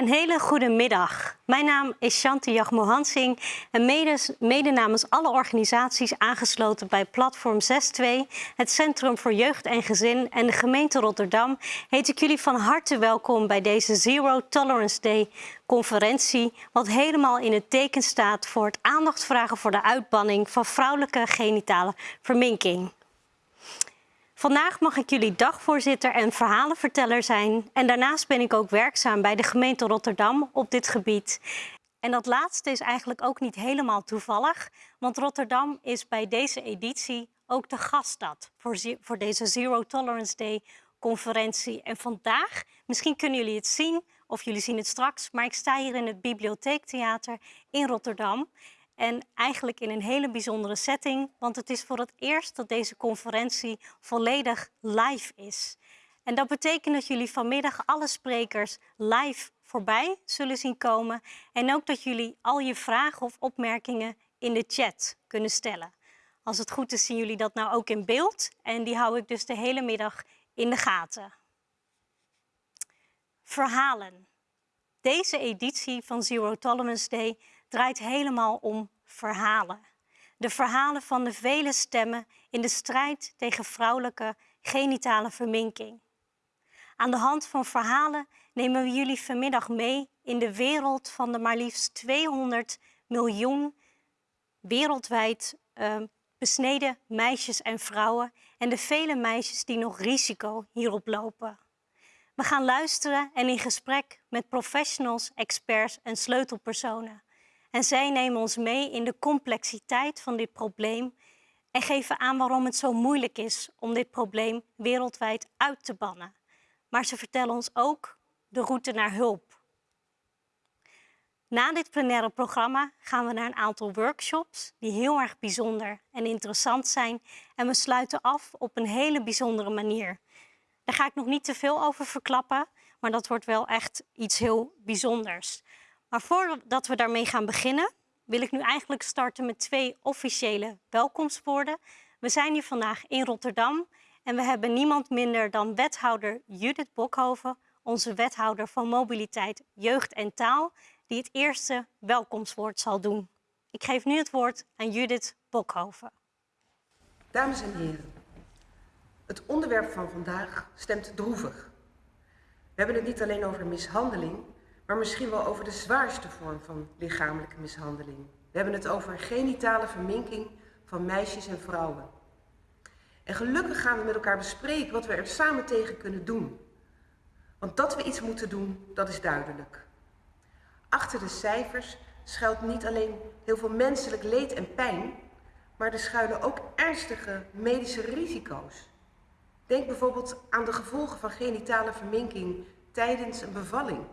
Een hele goede middag. Mijn naam is Shanti Jagmohansing en mede, mede namens alle organisaties aangesloten bij Platform 6.2, het Centrum voor Jeugd en Gezin en de gemeente Rotterdam, heet ik jullie van harte welkom bij deze Zero Tolerance Day conferentie, wat helemaal in het teken staat voor het aandacht vragen voor de uitbanning van vrouwelijke genitale verminking. Vandaag mag ik jullie dagvoorzitter en verhalenverteller zijn. En daarnaast ben ik ook werkzaam bij de gemeente Rotterdam op dit gebied. En dat laatste is eigenlijk ook niet helemaal toevallig, want Rotterdam is bij deze editie ook de gaststad voor, voor deze Zero Tolerance Day conferentie. En vandaag, misschien kunnen jullie het zien of jullie zien het straks, maar ik sta hier in het Bibliotheektheater in Rotterdam. En eigenlijk in een hele bijzondere setting, want het is voor het eerst dat deze conferentie volledig live is. En dat betekent dat jullie vanmiddag alle sprekers live voorbij zullen zien komen. En ook dat jullie al je vragen of opmerkingen in de chat kunnen stellen. Als het goed is zien jullie dat nou ook in beeld. En die hou ik dus de hele middag in de gaten. Verhalen. Deze editie van Zero Tolerance Day draait helemaal om verhalen. De verhalen van de vele stemmen in de strijd tegen vrouwelijke genitale verminking. Aan de hand van verhalen nemen we jullie vanmiddag mee in de wereld van de maar liefst 200 miljoen wereldwijd uh, besneden meisjes en vrouwen en de vele meisjes die nog risico hierop lopen. We gaan luisteren en in gesprek met professionals, experts en sleutelpersonen. En zij nemen ons mee in de complexiteit van dit probleem en geven aan waarom het zo moeilijk is om dit probleem wereldwijd uit te bannen. Maar ze vertellen ons ook de route naar hulp. Na dit plenaire programma gaan we naar een aantal workshops die heel erg bijzonder en interessant zijn. En we sluiten af op een hele bijzondere manier. Daar ga ik nog niet te veel over verklappen, maar dat wordt wel echt iets heel bijzonders. Maar voordat we daarmee gaan beginnen, wil ik nu eigenlijk starten met twee officiële welkomstwoorden. We zijn hier vandaag in Rotterdam en we hebben niemand minder dan wethouder Judith Bokhoven, onze wethouder van mobiliteit, jeugd en taal, die het eerste welkomstwoord zal doen. Ik geef nu het woord aan Judith Bokhoven. Dames en heren, het onderwerp van vandaag stemt droevig. We hebben het niet alleen over mishandeling, maar misschien wel over de zwaarste vorm van lichamelijke mishandeling. We hebben het over genitale verminking van meisjes en vrouwen. En gelukkig gaan we met elkaar bespreken wat we er samen tegen kunnen doen. Want dat we iets moeten doen, dat is duidelijk. Achter de cijfers schuilt niet alleen heel veel menselijk leed en pijn, maar er schuilen ook ernstige medische risico's. Denk bijvoorbeeld aan de gevolgen van genitale verminking tijdens een bevalling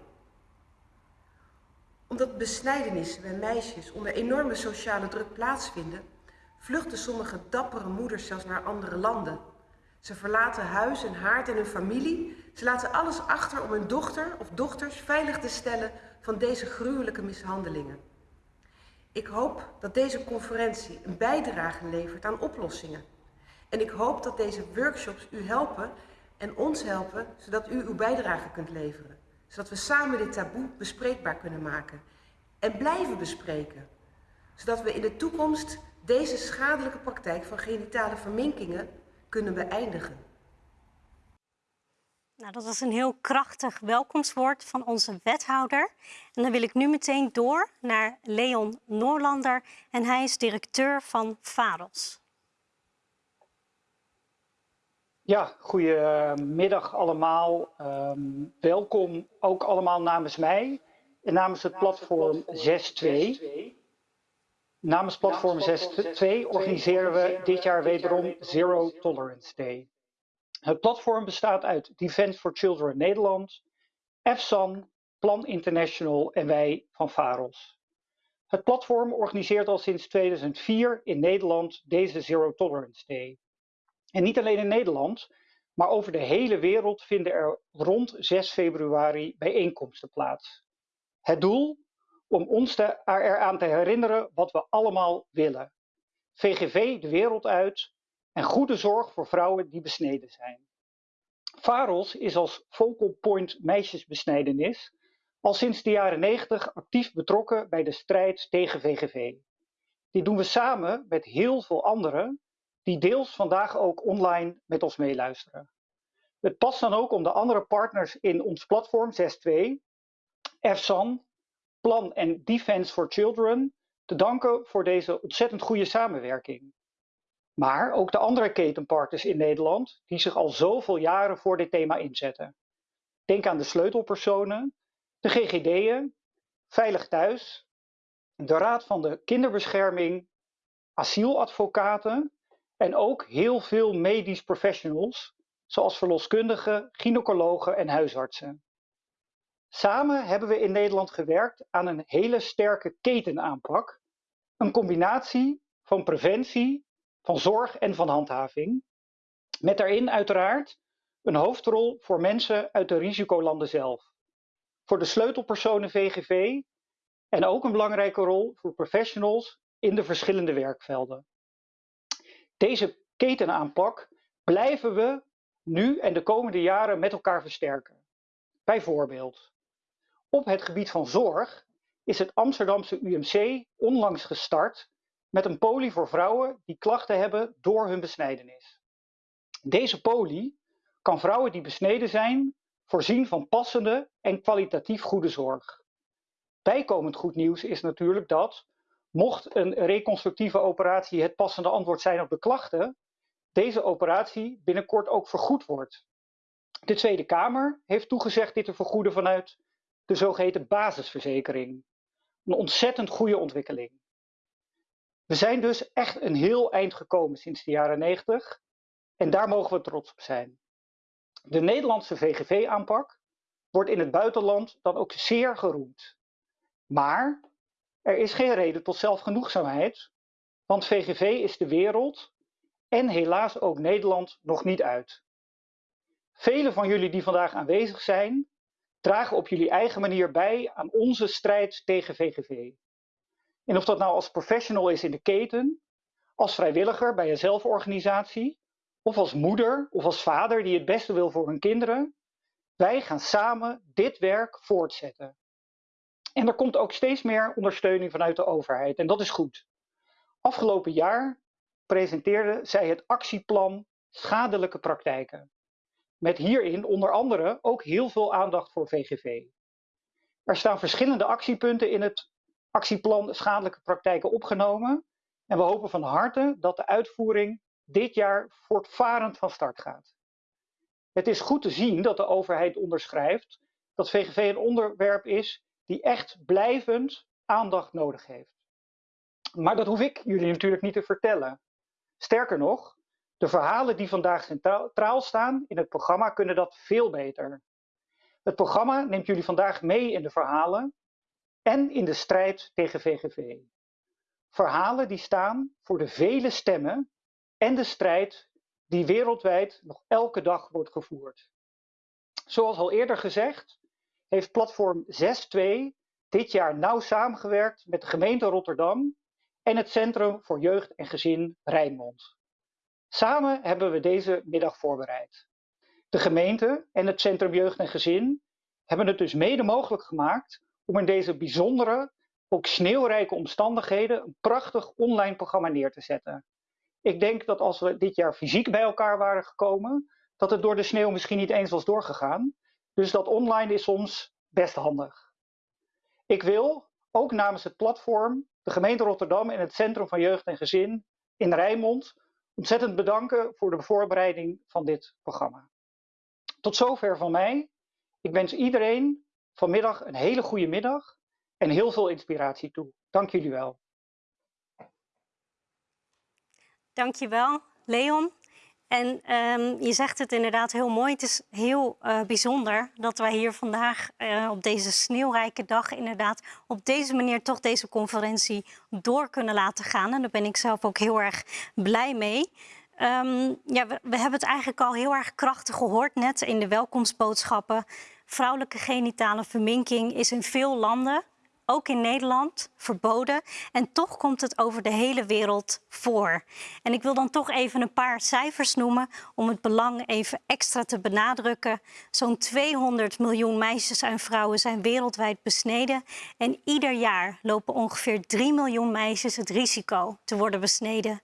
omdat besnijdenissen bij meisjes onder enorme sociale druk plaatsvinden, vluchten sommige dappere moeders zelfs naar andere landen. Ze verlaten huis en haard en hun familie. Ze laten alles achter om hun dochter of dochters veilig te stellen van deze gruwelijke mishandelingen. Ik hoop dat deze conferentie een bijdrage levert aan oplossingen. En ik hoop dat deze workshops u helpen en ons helpen, zodat u uw bijdrage kunt leveren zodat we samen dit taboe bespreekbaar kunnen maken en blijven bespreken. Zodat we in de toekomst deze schadelijke praktijk van genitale verminkingen kunnen beëindigen. Nou, dat was een heel krachtig welkomstwoord van onze wethouder. En dan wil ik nu meteen door naar Leon Noorlander en hij is directeur van VAROS. Ja, goedemiddag allemaal. Um, welkom ook allemaal namens mij en namens het platform 6.2. Namens platform 6.2 organiseren we dit jaar wederom Zero Tolerance Day. Het platform bestaat uit Defense for Children Nederland, EFSAN, Plan International en wij van VAROS. Het platform organiseert al sinds 2004 in Nederland deze Zero Tolerance Day. En niet alleen in Nederland, maar over de hele wereld vinden er rond 6 februari bijeenkomsten plaats. Het doel? Om ons eraan te herinneren wat we allemaal willen. VGV de wereld uit en goede zorg voor vrouwen die besneden zijn. VAROS is als focal point meisjesbesnijdenis al sinds de jaren 90 actief betrokken bij de strijd tegen VGV. Dit doen we samen met heel veel anderen die deels vandaag ook online met ons meeluisteren. Het past dan ook om de andere partners in ons platform 6.2, EFSAN, Plan en Defense for Children, te danken voor deze ontzettend goede samenwerking. Maar ook de andere ketenpartners in Nederland die zich al zoveel jaren voor dit thema inzetten. Denk aan de sleutelpersonen, de GGD'en, Veilig Thuis, de Raad van de Kinderbescherming, asieladvocaten en ook heel veel medisch professionals, zoals verloskundigen, gynaecologen en huisartsen. Samen hebben we in Nederland gewerkt aan een hele sterke ketenaanpak, een combinatie van preventie, van zorg en van handhaving, met daarin uiteraard een hoofdrol voor mensen uit de risicolanden zelf, voor de sleutelpersonen VGV en ook een belangrijke rol voor professionals in de verschillende werkvelden. Deze ketenaanpak blijven we nu en de komende jaren met elkaar versterken. Bijvoorbeeld, op het gebied van zorg is het Amsterdamse UMC onlangs gestart met een poli voor vrouwen die klachten hebben door hun besnijdenis. Deze poli kan vrouwen die besneden zijn voorzien van passende en kwalitatief goede zorg. Bijkomend goed nieuws is natuurlijk dat, mocht een reconstructieve operatie het passende antwoord zijn op de klachten, deze operatie binnenkort ook vergoed wordt. De Tweede Kamer heeft toegezegd dit te vergoeden vanuit de zogeheten basisverzekering. Een ontzettend goede ontwikkeling. We zijn dus echt een heel eind gekomen sinds de jaren 90 en daar mogen we trots op zijn. De Nederlandse VGV-aanpak wordt in het buitenland dan ook zeer geroemd. Maar er is geen reden tot zelfgenoegzaamheid, want VGV is de wereld en helaas ook Nederland nog niet uit. Velen van jullie die vandaag aanwezig zijn, dragen op jullie eigen manier bij aan onze strijd tegen VGV. En of dat nou als professional is in de keten, als vrijwilliger bij een zelforganisatie, of als moeder of als vader die het beste wil voor hun kinderen, wij gaan samen dit werk voortzetten. En er komt ook steeds meer ondersteuning vanuit de overheid en dat is goed. Afgelopen jaar presenteerde zij het actieplan Schadelijke praktijken. Met hierin onder andere ook heel veel aandacht voor VGV. Er staan verschillende actiepunten in het actieplan Schadelijke praktijken opgenomen en we hopen van harte dat de uitvoering dit jaar voortvarend van start gaat. Het is goed te zien dat de overheid onderschrijft dat VGV een onderwerp is die echt blijvend aandacht nodig heeft. Maar dat hoef ik jullie natuurlijk niet te vertellen. Sterker nog, de verhalen die vandaag centraal staan in het programma kunnen dat veel beter. Het programma neemt jullie vandaag mee in de verhalen en in de strijd tegen VGV. Verhalen die staan voor de vele stemmen en de strijd die wereldwijd nog elke dag wordt gevoerd. Zoals al eerder gezegd, heeft platform 6.2 dit jaar nauw samengewerkt met de gemeente Rotterdam en het Centrum voor Jeugd en Gezin Rijnmond. Samen hebben we deze middag voorbereid. De gemeente en het Centrum Jeugd en Gezin hebben het dus mede mogelijk gemaakt om in deze bijzondere, ook sneeuwrijke omstandigheden een prachtig online programma neer te zetten. Ik denk dat als we dit jaar fysiek bij elkaar waren gekomen, dat het door de sneeuw misschien niet eens was doorgegaan. Dus dat online is soms best handig. Ik wil ook namens het platform, de gemeente Rotterdam en het Centrum van Jeugd en Gezin in Rijnmond ontzettend bedanken voor de voorbereiding van dit programma. Tot zover van mij. Ik wens iedereen vanmiddag een hele goede middag en heel veel inspiratie toe. Dank jullie wel. Dankjewel, Leon. En um, je zegt het inderdaad heel mooi. Het is heel uh, bijzonder dat wij hier vandaag uh, op deze sneeuwrijke dag inderdaad op deze manier toch deze conferentie door kunnen laten gaan. En daar ben ik zelf ook heel erg blij mee. Um, ja, we, we, hebben het eigenlijk al heel erg krachtig gehoord net in de welkomstboodschappen. Vrouwelijke genitale verminking is in veel landen ook in Nederland, verboden. En toch komt het over de hele wereld voor. En ik wil dan toch even een paar cijfers noemen om het belang even extra te benadrukken. Zo'n 200 miljoen meisjes en vrouwen zijn wereldwijd besneden. En ieder jaar lopen ongeveer 3 miljoen meisjes het risico te worden besneden.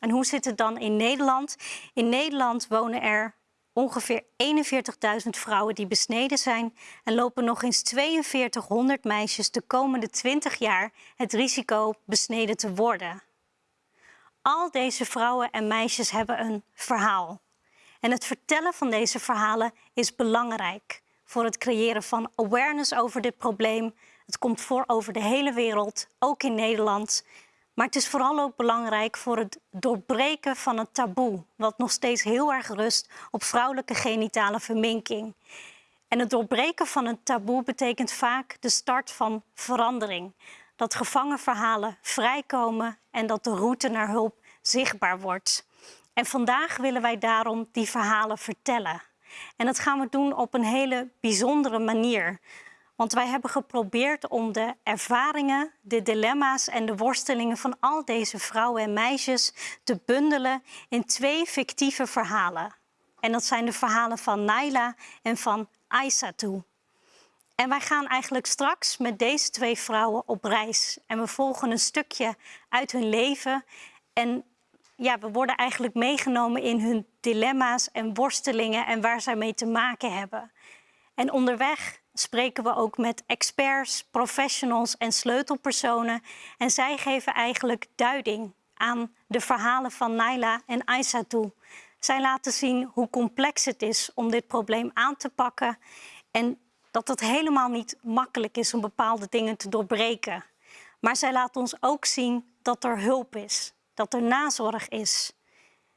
En hoe zit het dan in Nederland? In Nederland wonen er ongeveer 41.000 vrouwen die besneden zijn en lopen nog eens 4200 meisjes de komende 20 jaar het risico besneden te worden. Al deze vrouwen en meisjes hebben een verhaal. En het vertellen van deze verhalen is belangrijk voor het creëren van awareness over dit probleem. Het komt voor over de hele wereld, ook in Nederland. Maar het is vooral ook belangrijk voor het doorbreken van het taboe, wat nog steeds heel erg rust op vrouwelijke genitale verminking. En het doorbreken van een taboe betekent vaak de start van verandering. Dat gevangen verhalen vrijkomen en dat de route naar hulp zichtbaar wordt. En vandaag willen wij daarom die verhalen vertellen. En dat gaan we doen op een hele bijzondere manier. Want wij hebben geprobeerd om de ervaringen, de dilemma's en de worstelingen van al deze vrouwen en meisjes te bundelen in twee fictieve verhalen. En dat zijn de verhalen van Naila en van Aissatou. En wij gaan eigenlijk straks met deze twee vrouwen op reis. En we volgen een stukje uit hun leven. En ja, we worden eigenlijk meegenomen in hun dilemma's en worstelingen en waar zij mee te maken hebben. En onderweg spreken we ook met experts, professionals en sleutelpersonen. En zij geven eigenlijk duiding aan de verhalen van Naila en Aissatou. Zij laten zien hoe complex het is om dit probleem aan te pakken en dat het helemaal niet makkelijk is om bepaalde dingen te doorbreken. Maar zij laten ons ook zien dat er hulp is, dat er nazorg is.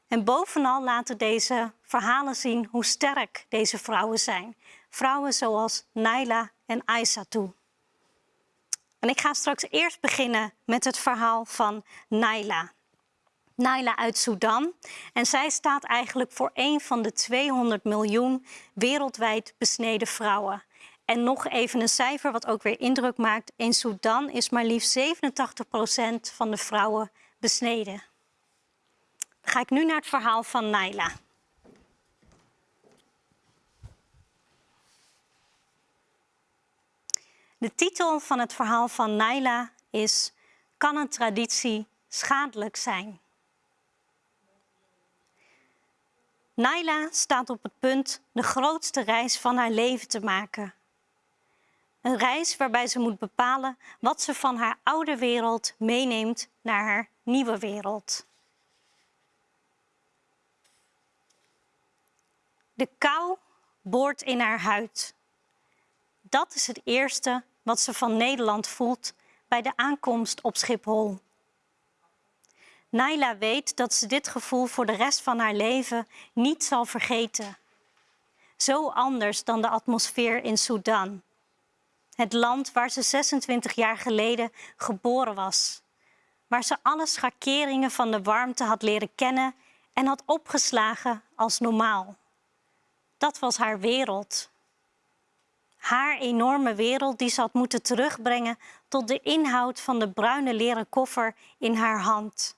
En bovenal laten deze verhalen zien hoe sterk deze vrouwen zijn vrouwen zoals Naila en Aissatou. En ik ga straks eerst beginnen met het verhaal van Naila. Naila uit Sudan. En zij staat eigenlijk voor een van de 200 miljoen wereldwijd besneden vrouwen. En nog even een cijfer wat ook weer indruk maakt. In Sudan is maar liefst 87% van de vrouwen besneden. Ga ik nu naar het verhaal van Naila. De titel van het verhaal van Naila is Kan een traditie schadelijk zijn? Naila staat op het punt de grootste reis van haar leven te maken. Een reis waarbij ze moet bepalen wat ze van haar oude wereld meeneemt naar haar nieuwe wereld. De kou boort in haar huid. Dat is het eerste wat ze van Nederland voelt bij de aankomst op Schiphol. Naila weet dat ze dit gevoel voor de rest van haar leven niet zal vergeten. Zo anders dan de atmosfeer in Sudan. Het land waar ze 26 jaar geleden geboren was. Waar ze alle schakeringen van de warmte had leren kennen en had opgeslagen als normaal. Dat was haar wereld haar enorme wereld die ze had moeten terugbrengen tot de inhoud van de bruine leren koffer in haar hand.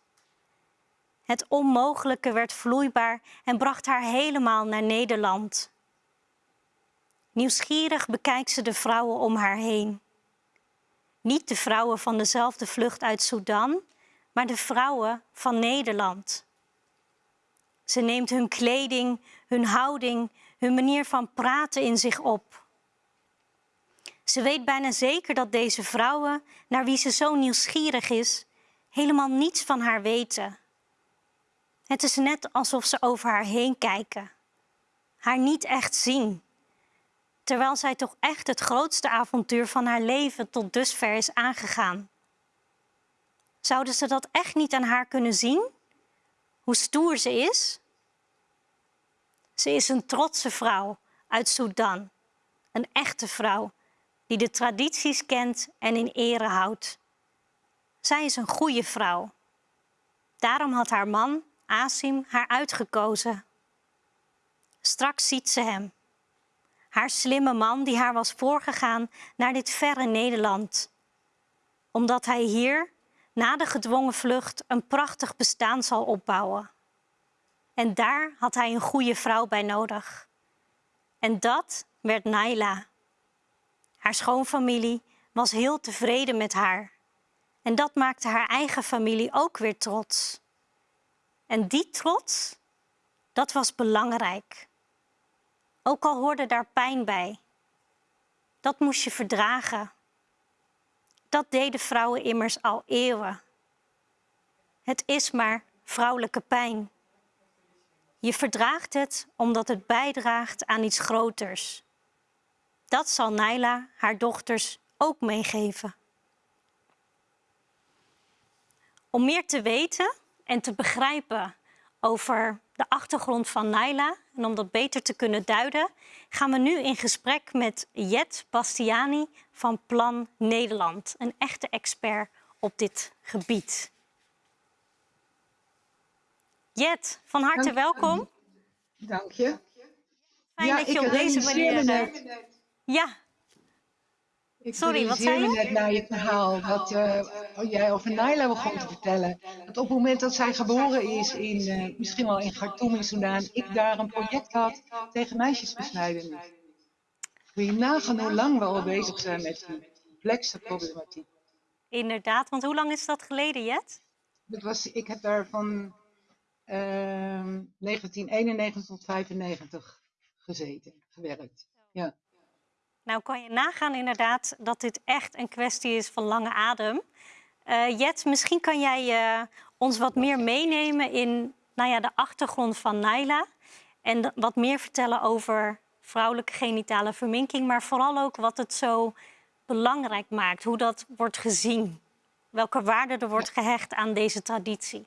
Het onmogelijke werd vloeibaar en bracht haar helemaal naar Nederland. Nieuwsgierig bekijkt ze de vrouwen om haar heen. Niet de vrouwen van dezelfde vlucht uit Sudan, maar de vrouwen van Nederland. Ze neemt hun kleding, hun houding, hun manier van praten in zich op. Ze weet bijna zeker dat deze vrouwen, naar wie ze zo nieuwsgierig is, helemaal niets van haar weten. Het is net alsof ze over haar heen kijken, haar niet echt zien, terwijl zij toch echt het grootste avontuur van haar leven tot dusver is aangegaan. Zouden ze dat echt niet aan haar kunnen zien? Hoe stoer ze is? Ze is een trotse vrouw uit Sudan, een echte vrouw die de tradities kent en in ere houdt. Zij is een goede vrouw. Daarom had haar man, Asim, haar uitgekozen. Straks ziet ze hem. Haar slimme man die haar was voorgegaan naar dit verre Nederland. omdat hij hier na de gedwongen vlucht een prachtig bestaan zal opbouwen. En daar had hij een goede vrouw bij nodig. En dat werd Naila. Haar schoonfamilie was heel tevreden met haar. En dat maakte haar eigen familie ook weer trots. En die trots, dat was belangrijk. Ook al hoorde daar pijn bij. Dat moest je verdragen. Dat deden vrouwen immers al eeuwen. Het is maar vrouwelijke pijn. Je verdraagt het omdat het bijdraagt aan iets groters. Dat zal Naila haar dochters ook meegeven. Om meer te weten en te begrijpen over de achtergrond van Naila en om dat beter te kunnen duiden, gaan we nu in gesprek met Jet Bastiani van Plan Nederland, een echte expert op dit gebied. Jet, van harte Dank, welkom. Dank je. Fijn ja, dat je op deze manier. Ja, ik Sorry, wat zei je? net na je verhaal dat eh, jij over Naila begon te vertellen. Dat op het moment dat zij geboren is, in, eh, misschien wel in Khartoum in Soudaan, ik daar een project had tegen meisjesbesnijdenis. Kun je nagaan hoe lang we al bezig zijn met die complexe problematiek. inderdaad. Want hoe lang is dat geleden, Jet? Dat was, ik heb daar van ehm 1991 tot 95 gezeten, gewerkt. Ja. Nou kan je nagaan inderdaad dat dit echt een kwestie is van lange adem. Eh, Jet, misschien kan jij eh, ons wat meer meenemen in nou ja, de achtergrond van Naila. En wat meer vertellen over vrouwelijke genitale verminking. Maar vooral ook wat het zo belangrijk maakt. Hoe dat wordt gezien. Welke waarde er wordt gehecht aan deze traditie.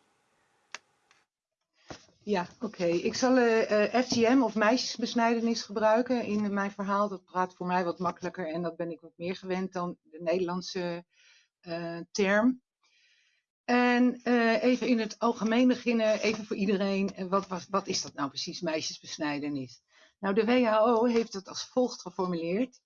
Ja, oké. Ik zal eh, eh, FGM of meisjesbesnijdenis gebruiken in mijn verhaal. Dat praat voor mij wat makkelijker en dat ben ik wat meer gewend dan de Nederlandse eh, term. En even in het algemeen beginnen, even voor iedereen. Wat, was, wat is dat nou precies, meisjesbesnijdenis? Nou, de WHO heeft het als volgt geformuleerd.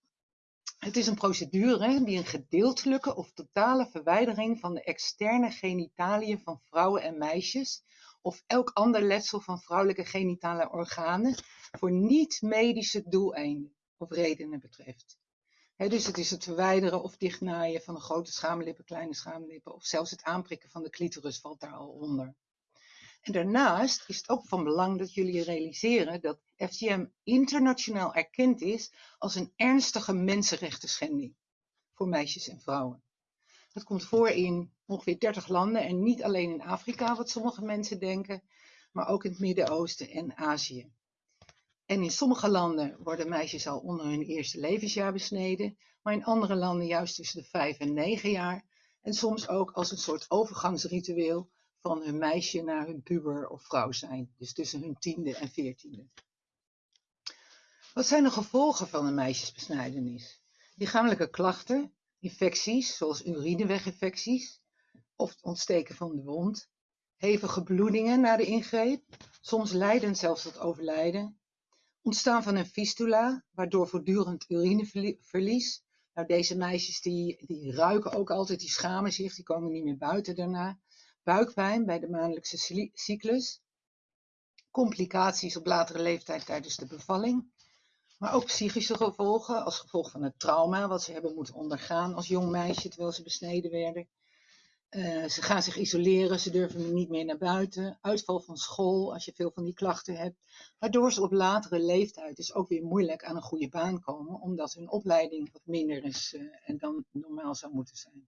Het is een procedure die een gedeeltelijke of totale verwijdering van de externe genitaliën van vrouwen en meisjes of elk ander letsel van vrouwelijke genitale organen voor niet-medische doeleinden of redenen betreft. Dus het is het verwijderen of dichtnaaien van de grote schaamlippen, kleine schaamlippen of zelfs het aanprikken van de clitoris valt daar al onder. En daarnaast is het ook van belang dat jullie realiseren dat FGM internationaal erkend is als een ernstige mensenrechten schending voor meisjes en vrouwen. Dat komt voor in ongeveer 30 landen en niet alleen in Afrika, wat sommige mensen denken, maar ook in het Midden-Oosten en Azië. En in sommige landen worden meisjes al onder hun eerste levensjaar besneden, maar in andere landen juist tussen de 5 en 9 jaar. En soms ook als een soort overgangsritueel van hun meisje naar hun puber of vrouw zijn, dus tussen hun tiende en veertiende. Wat zijn de gevolgen van een meisjesbesnijdenis? Lichamelijke klachten, infecties zoals urineweginfecties of het ontsteken van de wond, hevige bloedingen na de ingreep, soms leidend zelfs tot overlijden, ontstaan van een fistula, waardoor voortdurend urineverlies. Nou, deze meisjes die, die ruiken ook altijd, die schamen zich, die komen niet meer buiten daarna. Buikpijn bij de maandelijkse cy- cyclus. Complicaties op latere leeftijd tijdens de bevalling. Maar ook psychische gevolgen als gevolg van het trauma wat ze hebben moeten ondergaan als jong meisje terwijl ze besneden werden. Eh, ze gaan zich isoleren, ze durven niet meer naar buiten. Uitval van school als je veel van die klachten hebt. Waardoor ze op latere leeftijd dus ook weer moeilijk aan een goede baan komen, omdat hun opleiding wat minder is eh, en dan normaal zou moeten zijn.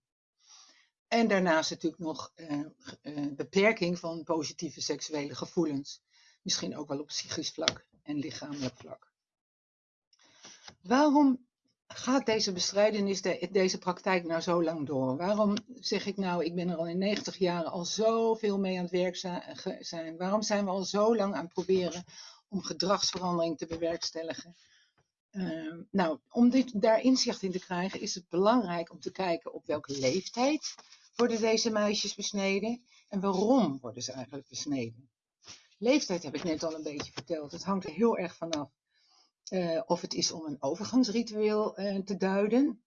En daarnaast natuurlijk nog eh, beperking van positieve seksuele gevoelens. Misschien ook wel op psychisch vlak en lichamelijk vlak. Waarom gaat deze bestrijdenis, de- deze praktijk nou zo lang door? Waarom zeg ik nou, ik ben er al in 90 jaar al zoveel mee aan het werk zijn? Waarom zijn we al zo lang aan het proberen om gedragsverandering te bewerkstelligen? Ehm, nou, om dit, daar inzicht in te krijgen is het belangrijk om te kijken op welke leeftijd worden deze meisjes besneden en waarom worden ze eigenlijk besneden. Leeftijd heb ik net al een beetje verteld. Het hangt er heel erg vanaf eh, of het is om een overgangsritueel eh, te duiden.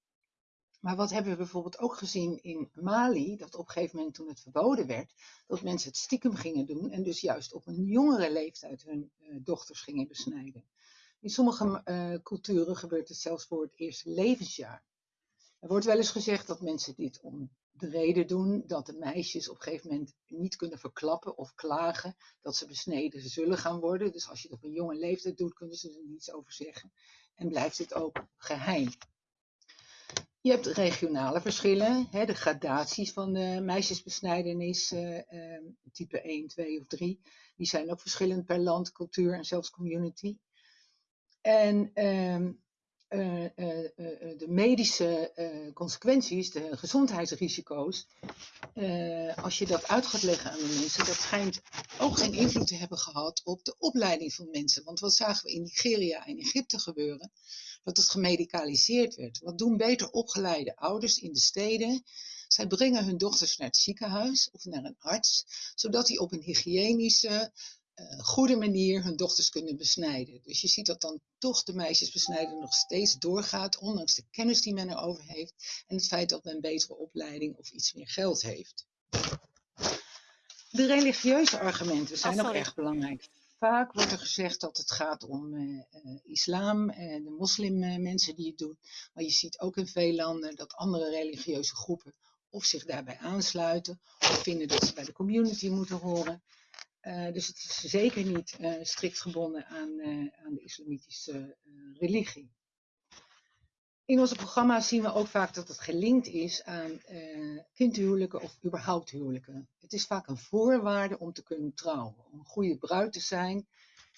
Maar wat hebben we bijvoorbeeld ook gezien in Mali, dat op een gegeven moment toen het verboden werd, dat mensen het stiekem gingen doen en dus juist op een jongere leeftijd hun uh, dochters gingen besnijden. In sommige culturen gebeurt het zelfs voor het eerste levensjaar. Er wordt wel eens gezegd dat mensen dit om de reden doen dat de meisjes op een gegeven moment niet kunnen verklappen of klagen dat ze besneden zullen gaan worden. Dus als je het op een jonge leeftijd doet, kunnen ze er niets over zeggen. En blijft het ook geheim. Je hebt regionale verschillen, hè, de gradaties van de meisjesbesnijdenis, uh, uh, type 1, 2 of 3. Die zijn ook verschillend per land, cultuur en zelfs community. En uh, uh, de medische consequenties, de gezondheidsrisico's, als je dat uit gaat leggen aan de mensen, dat schijnt ook geen invloed te hebben gehad op de opleiding van mensen. Want wat zagen we in Nigeria en Egypte gebeuren? Dat het gemedicaliseerd werd. Wat doen beter opgeleide ouders in de steden? Zij brengen hun dochters naar het ziekenhuis of naar een arts, zodat die op een hygiënische, goede manier hun dochters kunnen besnijden. Dus je ziet dat dan toch de meisjesbesnijden nog steeds doorgaat, ondanks de kennis die men erover heeft en het feit dat men betere opleiding of iets meer geld heeft. De religieuze argumenten zijn oh, ook erg belangrijk. Vaak wordt er gezegd dat het gaat om uh, uh, islam en de moslimmensen die het doen. Maar je ziet ook in veel landen dat andere religieuze groepen of zich daarbij aansluiten of vinden dat ze bij de community moeten horen. Uh, dus het is zeker niet uh, strikt gebonden aan, uh, aan de islamitische religie. In onze programma's zien we ook vaak dat het gelinkt is aan kindhuwelijken of überhaupt huwelijken. Het is vaak een voorwaarde om te kunnen trouwen, om een goede bruid te zijn.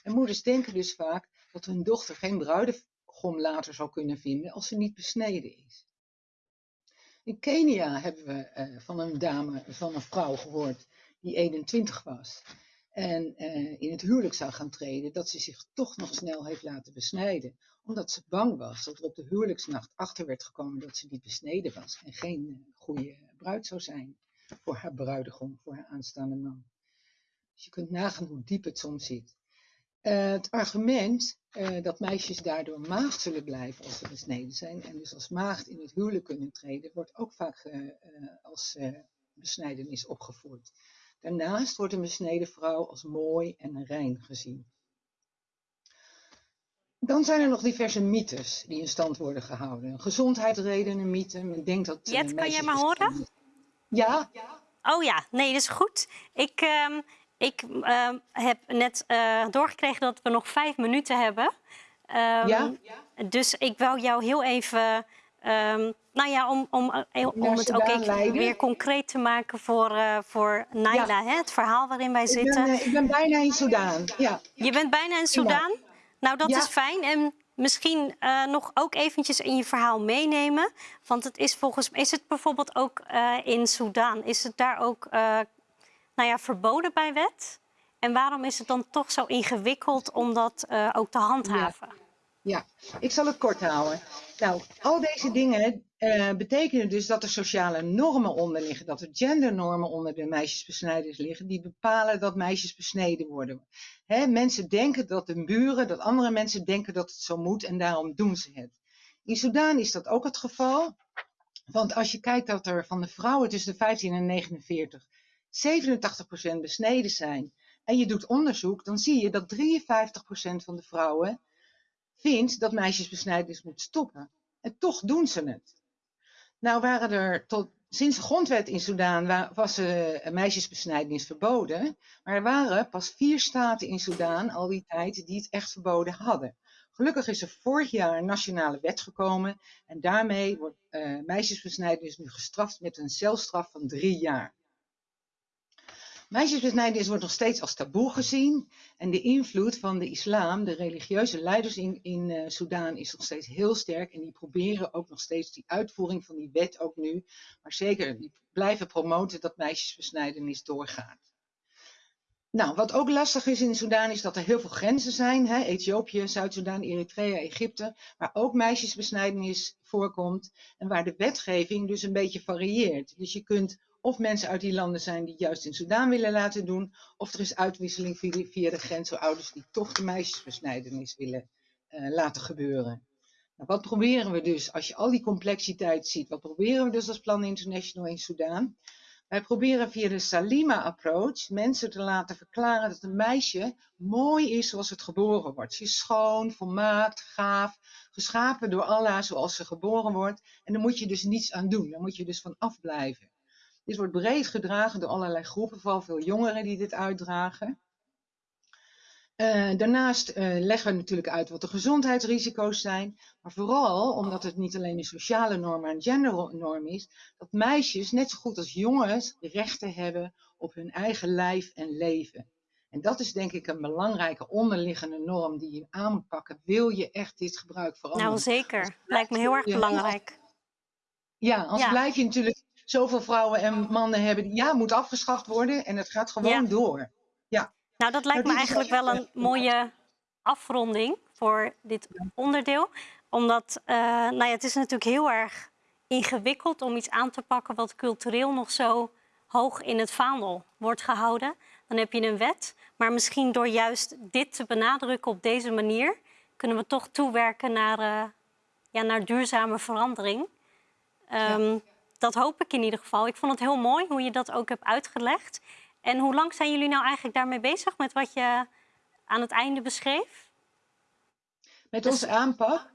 En moeders denken dus vaak dat hun dochter geen bruidegom later zal kunnen vinden als ze niet besneden is. In Kenia hebben we van een dame, van een vrouw gehoord die 21 was en uh, in het huwelijk zou gaan treden, dat ze zich toch nog snel heeft laten besnijden. Omdat ze bang was dat er op de huwelijksnacht achter werd gekomen dat ze niet besneden was en geen uh, goede bruid zou zijn voor haar bruidegom, voor haar aanstaande man. Dus je kunt nagaan hoe diep het soms zit. Uh, het argument dat meisjes daardoor maagd zullen blijven als ze besneden zijn en dus als maagd in het huwelijk kunnen treden, wordt ook vaak als besnijdenis opgevoerd. Daarnaast wordt een besneden vrouw als mooi en rein gezien. Dan zijn er nog diverse mythes die in stand worden gehouden. Gezondheidsredenen, mythe. Men denkt dat. Jet, uh, kan jij me horen? Ja. Oh ja, nee, dat is goed. Ik, uh, ik uh, heb net uh, doorgekregen dat we nog vijf minuten hebben. Um, ja? Dus ik wou jou heel even Um, nou ja, om, om, eh, om het ook even weer concreet te maken voor, uh, voor Naila, ja. hè, het verhaal waarin wij zitten. Ik ben, uh, ik ben bijna in Soudaan, ja. Je bent bijna in Soudaan? Nou, dat ja. is fijn. En misschien uh, nog ook eventjes in je verhaal meenemen. Want het is volgens mij, is het bijvoorbeeld ook in Soudaan, is het daar ook nou ja, verboden bij wet? En waarom is het dan toch zo ingewikkeld om dat ook te handhaven? Ja. Ik zal het kort houden. Nou, al deze dingen uh, betekenen dus dat er sociale normen onder liggen, dat er gendernormen onder de meisjesbesnijders liggen, die bepalen dat meisjes besneden worden. Hè, mensen denken dat de buren, dat andere mensen denken dat het zo moet en daarom doen ze het. In Sudan is dat ook het geval, want als je kijkt dat er van de vrouwen tussen de 15 en 49 87% besneden zijn en je doet onderzoek, dan zie je dat 53% van de vrouwen vindt dat meisjesbesnijdenis moet stoppen. En toch doen ze het. Nou waren er tot, sinds de grondwet in Soedan was uh, meisjesbesnijdenis verboden. Maar er waren pas vier staten in Soedan al die tijd die het echt verboden hadden. Gelukkig is er vorig jaar een nationale wet gekomen. En daarmee wordt uh, meisjesbesnijdenis nu gestraft met een celstraf van drie jaar. Meisjesbesnijdenis wordt nog steeds als taboe gezien. En de invloed van de islam, de religieuze leiders in, in uh, Soedan, is nog steeds heel sterk. En die proberen ook nog steeds die uitvoering van die wet ook nu. Maar zeker, die blijven promoten dat meisjesbesnijdenis doorgaat. Nou, wat ook lastig is in Soedan is dat er heel veel grenzen zijn. Hè? Ethiopië, Zuid-Soedan, Eritrea, Egypte. Waar ook meisjesbesnijdenis voorkomt. En waar de wetgeving dus een beetje varieert. Dus je kunt of mensen uit die landen zijn die juist in Soedan willen laten doen, of er is uitwisseling via, de grens voor ouders die toch de meisjesbesnijdenis willen uh, laten gebeuren. Nou, wat proberen we dus, als je al die complexiteit ziet, wat proberen we dus als Plan International in Soedan? Wij proberen via de Salima-approach mensen te laten verklaren dat een meisje mooi is zoals het geboren wordt. Ze is schoon, volmaakt, gaaf, geschapen door Allah zoals ze geboren wordt. En daar moet je dus niets aan doen, daar moet je dus van afblijven. Dit wordt breed gedragen door allerlei groepen, vooral veel jongeren die dit uitdragen. Uh, daarnaast uh, leggen we natuurlijk uit wat de gezondheidsrisico's zijn, maar vooral omdat het niet alleen een sociale norm, maar een gendernorm is, dat meisjes net zo goed als jongens rechten hebben op hun eigen lijf en leven. En dat is denk ik een belangrijke onderliggende norm die je aan moet pakken. Wil je echt dit gebruik veranderen? Nou zeker, lijkt me heel erg belangrijk. Ja, anders ja. blijf je natuurlijk zoveel vrouwen en mannen hebben die ja, moet afgeschaft worden en het gaat gewoon ja. door. Ja. Nou, dat lijkt me eigenlijk wel een mooie afronding voor dit onderdeel. Omdat uh, nou ja, het is natuurlijk heel erg ingewikkeld om iets aan te pakken wat cultureel nog zo hoog in het vaandel wordt gehouden. Dan heb je een wet. Maar misschien door juist dit te benadrukken op deze manier, kunnen we toch toewerken naar, uh, ja, naar duurzame verandering. Um, ja. Dat hoop ik in ieder geval. Ik vond het heel mooi hoe je dat ook hebt uitgelegd. En hoe lang zijn jullie nou eigenlijk daarmee bezig met wat je aan het einde beschreef? Met onze aanpak?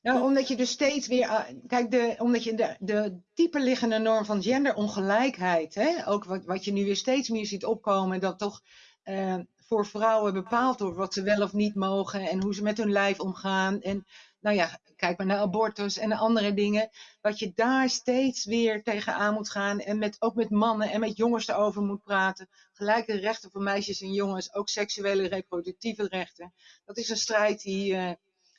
Nou, omdat je dus steeds weer. Kijk, de, omdat je de, de dieper liggende norm van genderongelijkheid, hè, ook wat, wat je nu weer steeds meer ziet opkomen, dat toch uh, voor vrouwen bepaald wordt wat ze wel of niet mogen en hoe ze met hun lijf omgaan. En nou ja, kijk maar naar abortus en andere dingen. Dat je daar steeds weer tegenaan moet gaan. En met, ook met mannen en met jongens erover moet praten. Gelijke rechten voor meisjes en jongens. Ook seksuele reproductieve rechten. Dat is een strijd die, uh,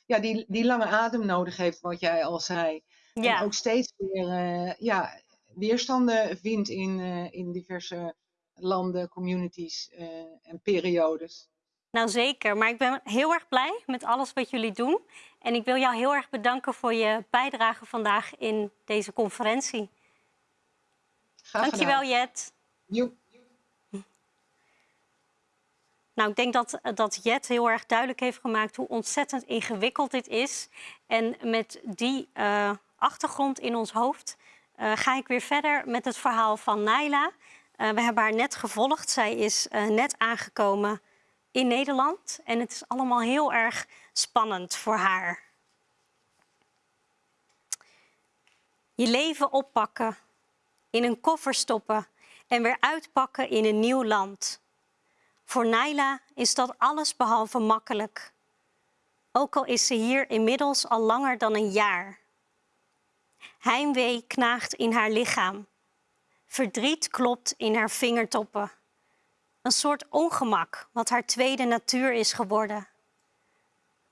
ja, die, die lange adem nodig heeft, wat jij al zei. Ja. En ook steeds weer uh, ja, weerstanden vindt in, uh, in diverse landen, communities en periodes. Nou zeker, maar ik ben heel erg blij met alles wat jullie doen. En ik wil jou heel erg bedanken voor je bijdrage vandaag in deze conferentie. Graag Dankjewel Jet. Nou, ik denk dat, dat Jet heel erg duidelijk heeft gemaakt hoe ontzettend ingewikkeld dit is. En met die uh, achtergrond in ons hoofd uh, ga ik weer verder met het verhaal van Naila. Uh, we hebben haar net gevolgd. Zij is net aangekomen in Nederland. En het is allemaal heel erg spannend voor haar. Je leven oppakken, in een koffer stoppen en weer uitpakken in een nieuw land. Voor Naila is dat alles behalve makkelijk. Ook al is ze hier inmiddels al langer dan een jaar. Heimwee knaagt in haar lichaam. Verdriet klopt in haar vingertoppen. Een soort ongemak wat haar tweede natuur is geworden.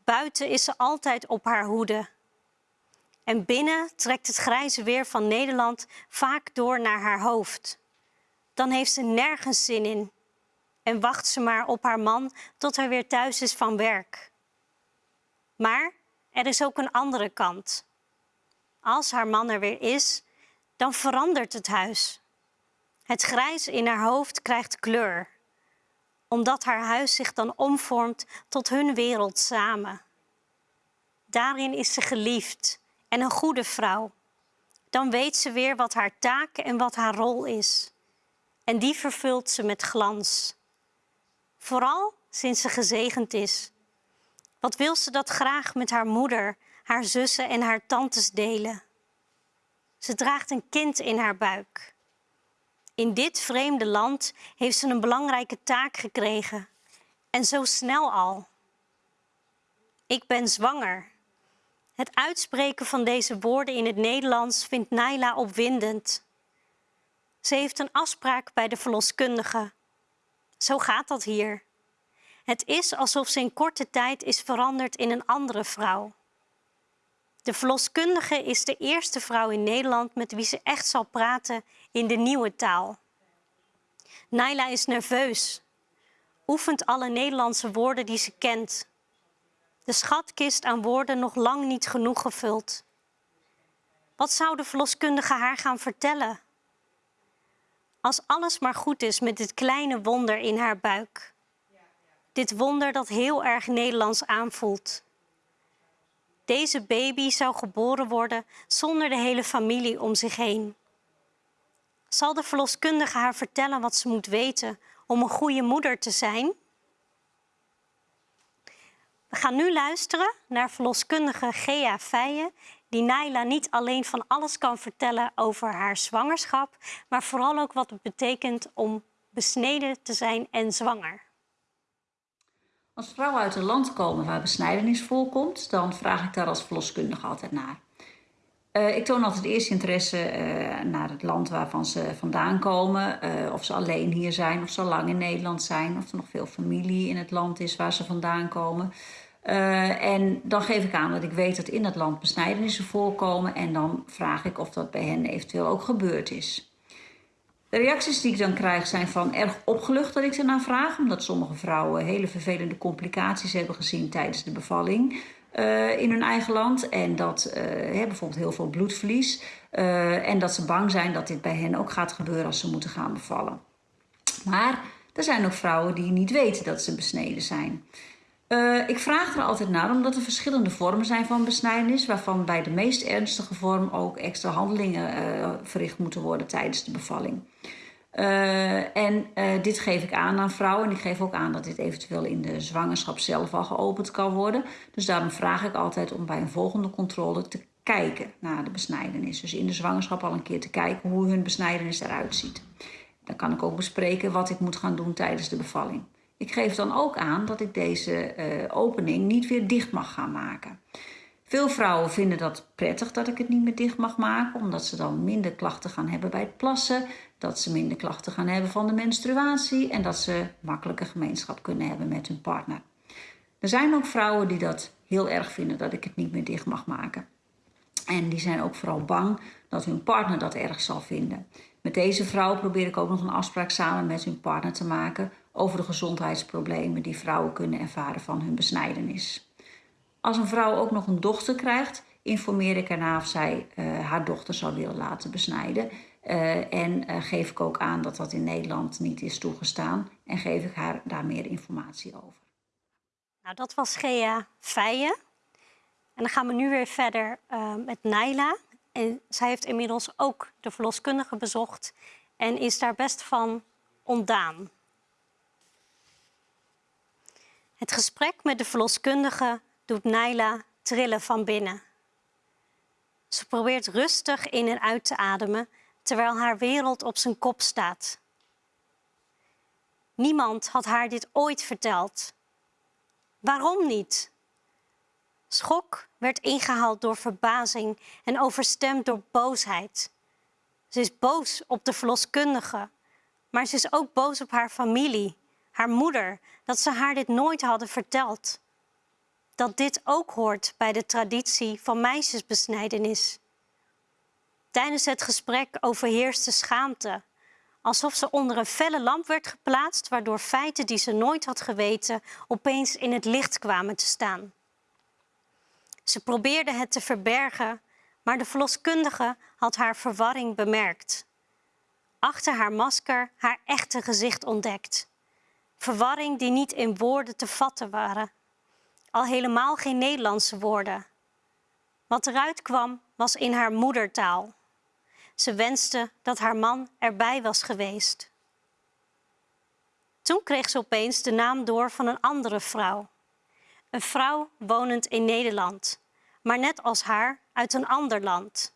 Buiten is ze altijd op haar hoede. En binnen trekt het grijze weer van Nederland vaak door naar haar hoofd. Dan heeft ze nergens zin in en wacht ze maar op haar man tot hij weer thuis is van werk. Maar er is ook een andere kant. Als haar man er weer is, dan verandert het huis. Het grijs in haar hoofd krijgt kleur omdat haar huis zich dan omvormt tot hun wereld samen. Daarin is ze geliefd en een goede vrouw. Dan weet ze weer wat haar taak en wat haar rol is. En die vervult ze met glans. Vooral sinds ze gezegend is. Wat wil ze dat graag met haar moeder, haar zussen en haar tantes delen? Ze draagt een kind in haar buik. In dit vreemde land heeft ze een belangrijke taak gekregen. En zo snel al. Ik ben zwanger. Het uitspreken van deze woorden in het Nederlands vindt Naila opwindend. Ze heeft een afspraak bij de verloskundige. Zo gaat dat hier. Het is alsof ze in korte tijd is veranderd in een andere vrouw. De verloskundige is de eerste vrouw in Nederland met wie ze echt zal praten in de nieuwe taal. Naila is nerveus, oefent alle Nederlandse woorden die ze kent. De schatkist aan woorden nog lang niet genoeg gevuld. Wat zou de verloskundige haar gaan vertellen? Als alles maar goed is met dit kleine wonder in haar buik. Dit wonder dat heel erg Nederlands aanvoelt. Deze baby zou geboren worden zonder de hele familie om zich heen. Zal de verloskundige haar vertellen wat ze moet weten om een goede moeder te zijn? We gaan nu luisteren naar verloskundige Gea Feijen, die Naila niet alleen van alles kan vertellen over haar zwangerschap, maar vooral ook wat het betekent om besneden te zijn en zwanger. Als vrouwen uit een land komen waar besnijdenis voorkomt, dan vraag ik daar als verloskundige altijd naar. Uh, ik toon altijd eerst interesse uh, naar het land waarvan ze vandaan komen. Uh, of ze alleen hier zijn, of ze al lang in Nederland zijn. Of er nog veel familie in het land is waar ze vandaan komen. en dan geef ik aan dat ik weet dat in dat land besnijdenissen voorkomen. En dan vraag ik of dat bij hen eventueel ook gebeurd is. De reacties die ik dan krijg zijn van erg opgelucht dat ik ernaar vraag. Omdat sommige vrouwen hele vervelende complicaties hebben gezien tijdens de bevalling. Uh, in hun eigen land. En dat uh, bijvoorbeeld heel veel bloedverlies. Uh, en dat ze bang zijn dat dit bij hen ook gaat gebeuren als ze moeten gaan bevallen. Maar er zijn ook vrouwen die niet weten dat ze besneden zijn. ik vraag er altijd naar omdat er verschillende vormen zijn van besnijdenis. Waarvan bij de meest ernstige vorm ook extra handelingen verricht moeten worden tijdens de bevalling. Uh, en uh, dit geef ik aan aan vrouwen. En ik geef ook aan dat dit eventueel in de zwangerschap zelf al geopend kan worden. Dus daarom vraag ik altijd om bij een volgende controle te kijken naar de besnijdenis. Dus in de zwangerschap al een keer te kijken hoe hun besnijdenis eruit ziet. Dan kan ik ook bespreken wat ik moet gaan doen tijdens de bevalling. Ik geef dan ook aan dat ik deze uh, opening niet weer dicht mag gaan maken. Veel vrouwen vinden dat prettig dat ik het niet meer dicht mag maken, omdat ze dan minder klachten gaan hebben bij het plassen, dat ze minder klachten gaan hebben van de menstruatie en dat ze makkelijker gemeenschap kunnen hebben met hun partner. Er zijn ook vrouwen die dat heel erg vinden dat ik het niet meer dicht mag maken. En die zijn ook vooral bang dat hun partner dat erg zal vinden. Met deze vrouw probeer ik ook nog een afspraak samen met hun partner te maken over de gezondheidsproblemen die vrouwen kunnen ervaren van hun besnijdenis. Als een vrouw ook nog een dochter krijgt, informeer ik erna of zij uh, haar dochter zou willen laten besnijden. Uh, en uh, geef ik ook aan dat dat in Nederland niet is toegestaan en geef ik haar daar meer informatie over. Nou, dat was Gea Feijen. En dan gaan we nu weer verder met Naila. En zij heeft inmiddels ook de verloskundige bezocht en is daar best van ontdaan. Het gesprek met de verloskundige doet Naila trillen van binnen. Ze probeert rustig in en uit te ademen terwijl haar wereld op zijn kop staat. Niemand had haar dit ooit verteld. Waarom niet? Schok werd ingehaald door verbazing en overstemd door boosheid. Ze is boos op de verloskundige, maar ze is ook boos op haar familie, haar moeder, dat ze haar dit nooit hadden verteld dat dit ook hoort bij de traditie van meisjesbesnijdenis. Tijdens het gesprek overheerste schaamte, alsof ze onder een felle lamp werd geplaatst, waardoor feiten die ze nooit had geweten opeens in het licht kwamen te staan. Ze probeerde het te verbergen, maar de verloskundige had haar verwarring bemerkt. Achter haar masker haar echte gezicht ontdekt. Verwarring die niet in woorden te vatten waren al helemaal geen Nederlandse woorden. Wat eruit kwam was in haar moedertaal. Ze wenste dat haar man erbij was geweest. Toen kreeg ze opeens de naam door van een andere vrouw. Een vrouw wonend in Nederland, maar net als haar uit een ander land.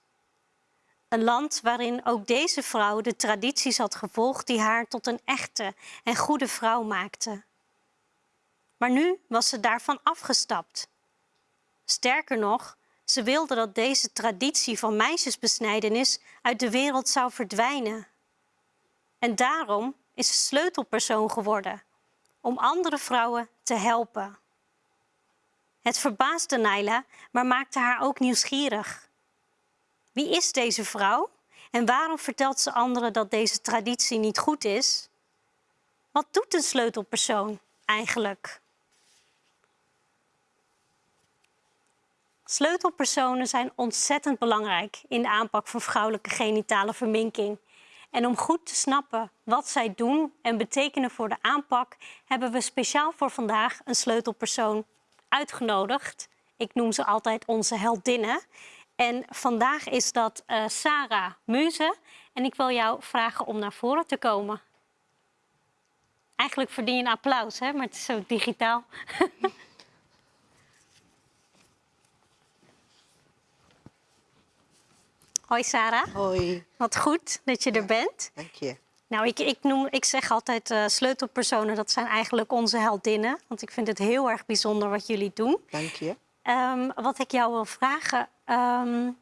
Een land waarin ook deze vrouw de tradities had gevolgd die haar tot een echte en goede vrouw maakten. Maar nu was ze daarvan afgestapt. Sterker nog, ze wilde dat deze traditie van meisjesbesnijdenis uit de wereld zou verdwijnen. En daarom is ze sleutelpersoon geworden om andere vrouwen te helpen. Het verbaasde Naila, maar maakte haar ook nieuwsgierig. Wie is deze vrouw en waarom vertelt ze anderen dat deze traditie niet goed is? Wat doet een sleutelpersoon eigenlijk? Sleutelpersonen zijn ontzettend belangrijk in de aanpak van vrouwelijke genitale verminking. En om goed te snappen wat zij doen en betekenen voor de aanpak, hebben we speciaal voor vandaag een sleutelpersoon uitgenodigd. Ik noem ze altijd onze heldinnen. En vandaag is dat uh, Sarah Muze. En ik wil jou vragen om naar voren te komen. Eigenlijk verdien je een applaus, hè? maar het is zo digitaal. Hoi Sarah. Hoi. Wat goed dat je er bent. Dank je. Nou, ik, ik, noem, ik zeg altijd uh, sleutelpersonen, dat zijn eigenlijk onze heldinnen. Want ik vind het heel erg bijzonder wat jullie doen. Dank je. Um, wat ik jou wil vragen, um,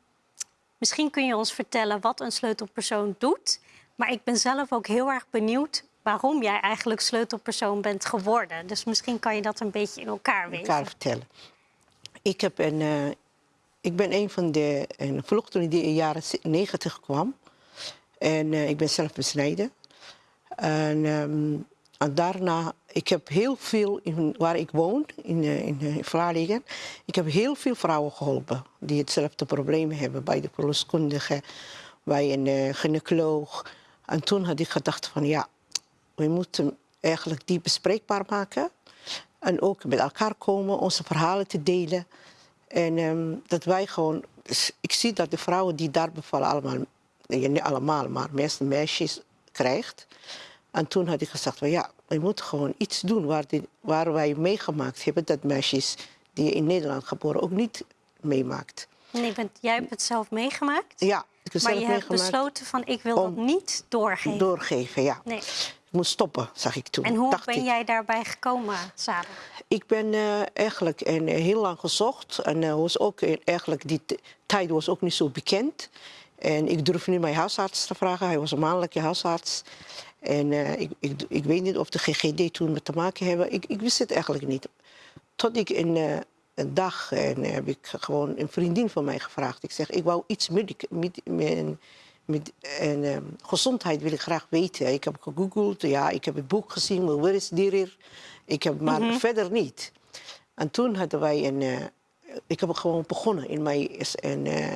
misschien kun je ons vertellen wat een sleutelpersoon doet. Maar ik ben zelf ook heel erg benieuwd waarom jij eigenlijk sleutelpersoon bent geworden. Dus misschien kan je dat een beetje in elkaar weten. elkaar vertellen. Ik, heb een, uh, ik ben een van de een vluchtelingen die in de jaren 90 kwam. En uh, ik ben zelf besneden. En, um, daarna, ik heb heel veel, in, waar ik woon, in, uh, in, in Vlaardingen, ik heb heel veel vrouwen geholpen die hetzelfde probleem hebben bij de verloskundige, bij een uh, gynaecoloog. En toen had ik gedacht van ja, we moeten eigenlijk die bespreekbaar maken. En ook met elkaar komen, onze verhalen te delen. En um, dat wij gewoon, ik zie dat de vrouwen die daar bevallen allemaal niet allemaal, maar meeste meisjes krijgt. En toen had ik gezegd, van, ja, we moeten gewoon iets doen waar, die, waar wij meegemaakt hebben dat meisjes die in Nederland geboren ook niet meemaakt. Nee, bent, jij hebt het zelf meegemaakt? Ja, ik heb maar zelf je hebt besloten van ik wil dat niet doorgeven. Doorgeven, ja. Nee. Ik moet stoppen, zag ik toen. En hoe ben ik. jij daarbij gekomen, Sarah? Ik ben uh, eigenlijk en, uh, heel lang gezocht. En uh, was ook, eigenlijk die tijd was ook niet zo bekend. En ik durf nu mijn huisarts te vragen. Hij was een mannelijke huisarts. En uh, ik, ik, ik, weet niet of de GGD toen met te maken hebben. Ik, ik wist het eigenlijk niet. Tot ik een, een dag en heb ik gewoon een vriendin van mij gevraagd. Ik zeg, ik wou iets met, met, met en, uh, gezondheid wil ik graag weten. Ik heb gegoogeld, ja, ik heb het boek gezien, maar waar is hier? Ik heb maar mm -hmm. verder niet. En toen hadden wij een, uh, ik heb gewoon begonnen in mijn een, uh,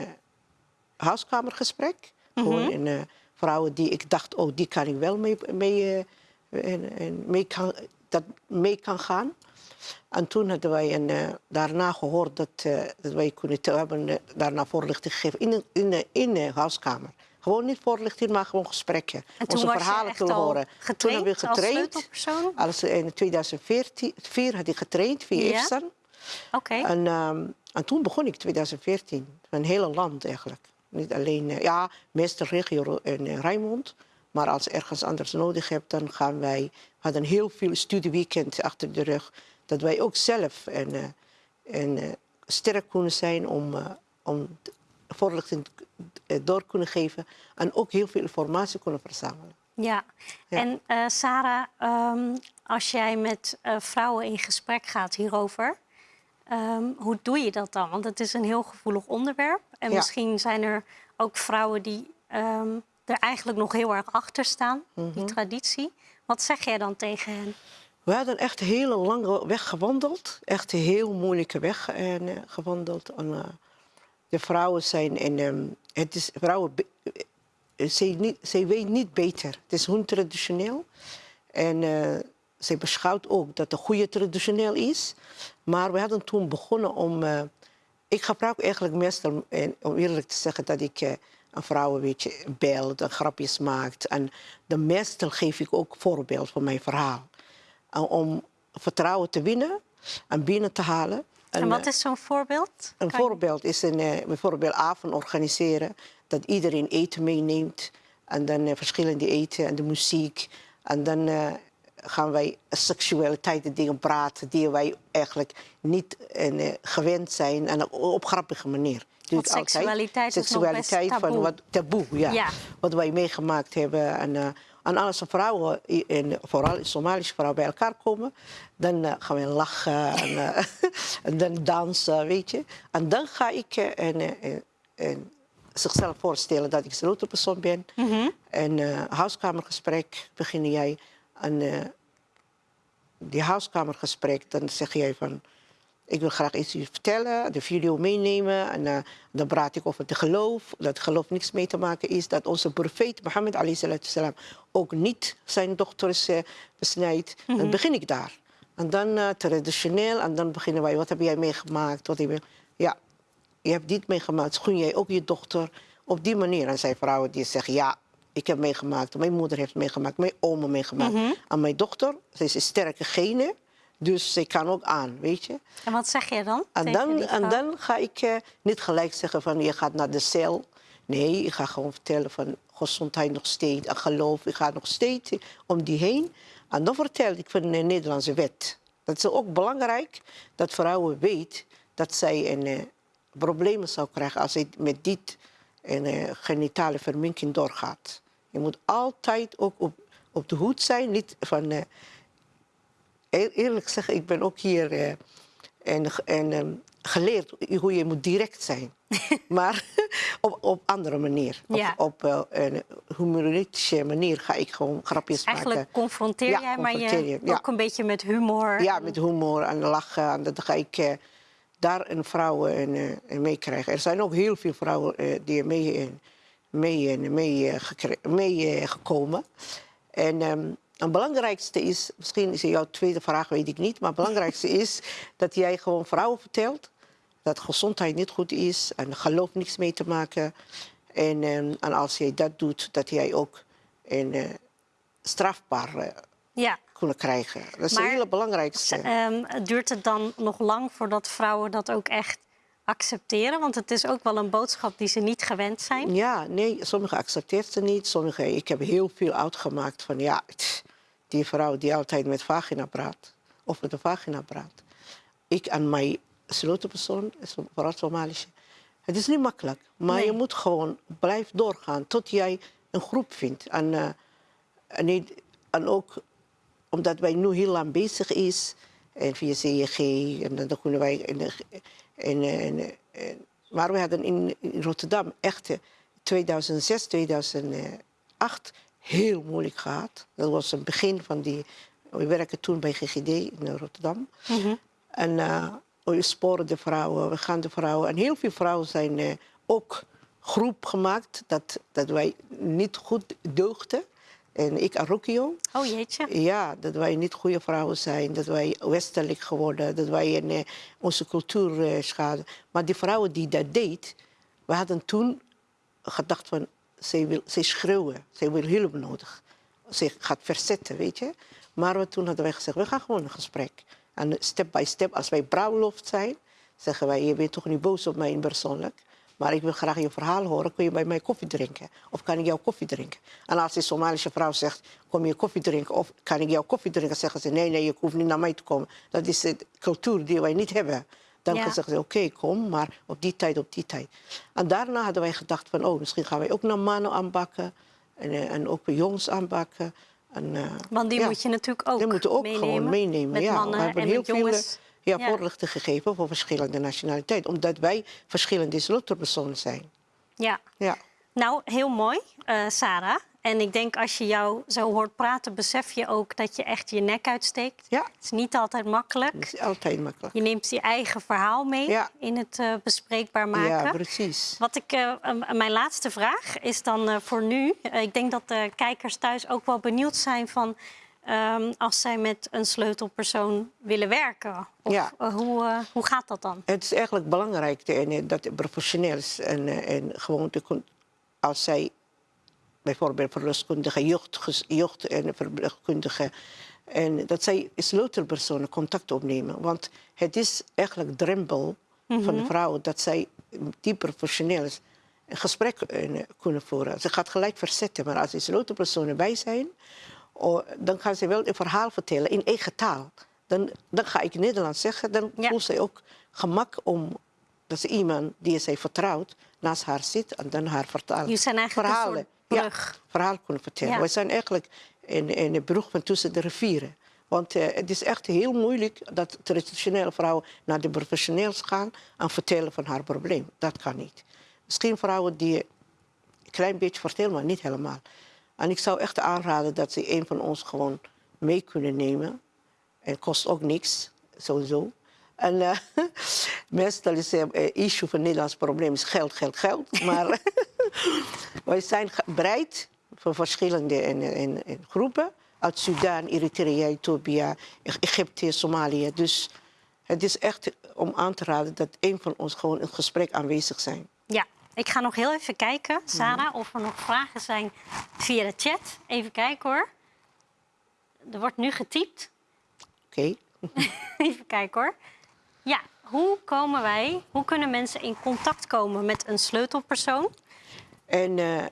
huiskamergesprek. Mm -hmm. Gewoon een, uh, vrouwen die ik dacht, oh, die kan ik wel mee, mee, en, en mee, kan, dat mee kan gaan. En toen hadden wij een, uh, daarna gehoord dat, uh, dat wij kunnen hebben, daarna voorlichting gegeven in, in, in de huiskamer. Gewoon niet voorlichting, maar gewoon gesprekken. Onze verhalen te horen. Toen hebben we getraind. Als, als in 2004 had ik getraind via ja? Okay. En, um, en toen begon ik in 2014. Een hele land eigenlijk. Niet alleen, uh, ja, meeste regio in uh, Rijnmond. Maar als ergens anders nodig hebt, dan gaan wij... We hadden heel veel studieweekend achter de rug. Dat wij ook zelf en, uh, en, sterk kunnen zijn om, om voorlichting door kunnen geven. En ook heel veel informatie kunnen verzamelen. Ja, ja. en uh, Sarah, um, als jij met uh, vrouwen in gesprek gaat hierover, um, hoe doe je dat dan? Want het is een heel gevoelig onderwerp. En Ja. misschien zijn er ook vrouwen die um, er eigenlijk nog heel erg achter staan, die traditie. Wat zeg jij dan tegen hen? We hadden echt een hele lange weg gewandeld. Echt een heel moeilijke weg en, gewandeld. En, uh, de vrouwen zijn... En, um, het is, vrouwen, ze, niet, ze weet niet beter. Het is hun traditioneel. En uh, ze beschouwt ook dat het goede traditioneel is. Maar we hadden toen begonnen om... Uh, ik gebruik eigenlijk meestal, om eerlijk te zeggen, dat ik uh, een vrouw een beetje belt en grapjes maakt. En de meestal geef ik ook voorbeeld van mijn verhaal. om vertrouwen te winnen en binnen te halen. En, en wat is zo'n voorbeeld? Een kan voorbeeld is een uh, bijvoorbeeld avond organiseren. Dat iedereen eten meeneemt. En dan uh, verschillende eten en de muziek. En dan gaan wij seksualiteit dingen praten die wij eigenlijk niet gewend zijn. En op grappige manier. Ik seksualiteit altijd. seksualiteit is van wat taboe, ja. ja. Wat wij meegemaakt hebben. En, en als vrouwen, en vooral Somalische vrouwen, bij elkaar komen, dan uh, gaan we lachen en, uh, en, dan dansen, weet je. En dan ga ik uh, en, en, zichzelf voorstellen dat ik ben. Mhm. Mm -hmm. En huiskamergesprek begin jij. En die huiskamergesprek, dan zeg jij van... Ik wil graag iets vertellen, de video meenemen. En uh, dan praat ik over het geloof. Dat geloof niks mee te maken is. Dat onze profeet Mohammed salam ook niet zijn dochters uh, besnijdt. Mm -hmm. Dan begin ik daar. En dan uh, traditioneel, en dan beginnen wij, wat heb jij meegemaakt? Wat heb je... Ja, je hebt dit meegemaakt, gun jij ook je dochter op die manier? En zijn vrouwen die zeggen, ja, ik heb meegemaakt, mijn moeder heeft meegemaakt, mijn oma meegemaakt. Mhm. En mijn dochter, ze is een sterke gene, dus ze kan ook aan, weet je. En wat zeg je dan? En dan, en dan ga ik eh, niet gelijk zeggen van je gaat naar de cel. Nee, ik ga gewoon vertellen van gezondheid nog steeds en geloof. Ik ga nog steeds om die heen. En dan vertel ik van de Nederlandse wet. Dat is ook belangrijk dat vrouwen weten dat zij een, eh, problemen zou krijgen als zij met dit een, eh, genitale verminking doorgaat. Je moet altijd ook op, op de hoed zijn. Niet van, eh, Eer- eerlijk zeggen, ik ben ook hier en, en, ehm, geleerd hoe je moet direct zijn. maar op, op andere manier. Ja. Op, op eh, een humoristische manier ga ik gewoon grapjes Eigenlijk maken. confronteer Ja, jij, maar confronteer je je, ja. ook een beetje met humor. Ja, met humor en lachen. En dan ga ik eh, daar een vrouw eh, eh, mee krijgen. Er zijn ook heel veel vrouwen eh, die mee, eh, mee, eh, mee, eh, mee eh, gekomen. En ehm, het belangrijkste is, misschien is jouw tweede vraag, weet ik niet. Maar het belangrijkste is dat jij gewoon vrouwen vertelt dat gezondheid niet goed is en geloof niks mee te maken. En, ehm, en als jij dat doet, dat jij ook een eh, strafbaar eh, Ja. kunnen krijgen. Dat is Maar het hele belangrijkste. Ehm, duurt het dan nog lang voordat vrouwen dat ook echt accepteren? Want het is ook wel een boodschap die ze niet gewend zijn. Ja, nee, sommigen accepteert ze niet. Sommige, ik heb heel veel uitgemaakt van ja, tch, die vrouw die altijd met vagina praat. Of met de vagina praat. Ik en mijn sleutelpersoon, is een vooral Somalische. Het is niet makkelijk, maar Nee. je moet gewoon blijven doorgaan tot jij een groep vindt. En, eh, en, niet, en ook omdat wij nu heel lang bezig is en via CEG en dan kunnen wij in, de- in, in, in- maar we hadden in, in Rotterdam echt eh, 2006, 2008 heel moeilijk gehad. Dat was het begin van die. We werken toen bij GGD in Rotterdam. En eh, we sporen de vrouwen, we gaan de vrouwen. En heel veel vrouwen zijn eh, ook groep gemaakt dat, dat wij niet goed deugden. En ik en Rukio. Oh jeetje. Ja, dat wij niet goede vrouwen zijn, dat wij westelijk geworden, dat wij een, eh, onze cultuur eh, schaden. Maar die vrouwen die dat deed, we hadden toen gedacht van, zij wil, zij schreeuwen, zij wil hulp nodig. Ze gaat verzetten, weet je. Maar we, toen hadden wij gezegd, we gaan gewoon een gesprek. En step by step, als wij bruiloft zijn, zeggen wij, je bent toch niet boos op mij persoonlijk. Maar ik wil graag je verhaal horen. Kun je bij mij koffie drinken? Of kan ik jouw koffie drinken? En als die Somalische vrouw zegt, kom je koffie drinken? Of kan ik jouw koffie drinken? Zeggen ze, nee, nee, je hoeft niet naar mij te komen. Dat is de cultuur die wij niet hebben. Dan Ja. zeggen ze, oké, kom, maar op die tijd, op die tijd. En daarna hadden wij gedacht van, oh, misschien gaan wij ook naar mannen aanbakken. En, eh, en ook jongens aanbakken. En, eh, Want die ja. moet je natuurlijk ook Die moeten ook meenemen. gewoon meenemen. Met ja. mannen we hebben en heel veel jongens. ja, Ja. voorlichting gegeven voor verschillende nationaliteiten. Omdat wij verschillende sleutelpersonen zijn. Ja. Ja. Nou, heel mooi, eh, Sarah. En ik denk als je jou zo hoort praten, besef je ook dat je echt je nek uitsteekt. ja, Het is niet altijd makkelijk. dat is altijd makkelijk. Je neemt je eigen verhaal mee Ja. in het eh, bespreekbaar maken. Ja, precies. Wat ik, eh, mijn laatste vraag is dan voor nu. ik denk dat de kijkers thuis ook wel benieuwd zijn van ehm, als zij met een sleutelpersoon willen werken. Of, Ja. hoe, hoe gaat dat dan? Het is eigenlijk belangrijk dat het professioneel is. En, en gewoon te, als zij bijvoorbeeld verloskundige, jeugd, jeugd en verpleegkundige... En dat zij sleutelpersonen contact opnemen. Want het is eigenlijk drempel van de vrouwen dat zij die professioneel een gesprek eh, kunnen voeren. Ze gaat gelijk verzetten, maar als die sleutelpersonen bij zijn, oh, dan gaan ze wel een verhaal vertellen in eigen taal. Dan, dan ga ik Nederlands zeggen, dan Ja. voelt zij ook gemak om dat ze iemand die zij vertrouwt naast haar zit en dan haar vertalen. Jullie zijn eigenlijk verhalen, ja, verhaal kunnen vertellen. Ja. We zijn eigenlijk een, een brug van tussen de rivieren. Want eh, het is echt heel moeilijk dat traditionele vrouwen naar de professionals gaan en vertellen van haar probleem. Dat kan niet. Misschien vrouwen die een klein beetje vertellen, maar niet helemaal. En ik zou echt aanraden dat ze een van ons gewoon mee kunnen nemen. Het kost ook niks, sowieso. En eh, meestal is het uh, issue van Nederlands probleem is geld, geld, geld. Maar wij zijn bereid voor verschillende in, in, in groepen uit Sudan, Eritrea, Ethiopië, Egypte, Somalië. Dus het is echt om aan te raden dat een van ons gewoon in het gesprek aanwezig zijn. Ja, ik ga nog heel even kijken, Sarah, of er nog vragen zijn via de chat. Even kijken hoor. Er wordt nu getypt. Oké? Even kijken hoor. Ja, hoe komen wij, hoe kunnen mensen in contact komen met een sleutelpersoon? En eh,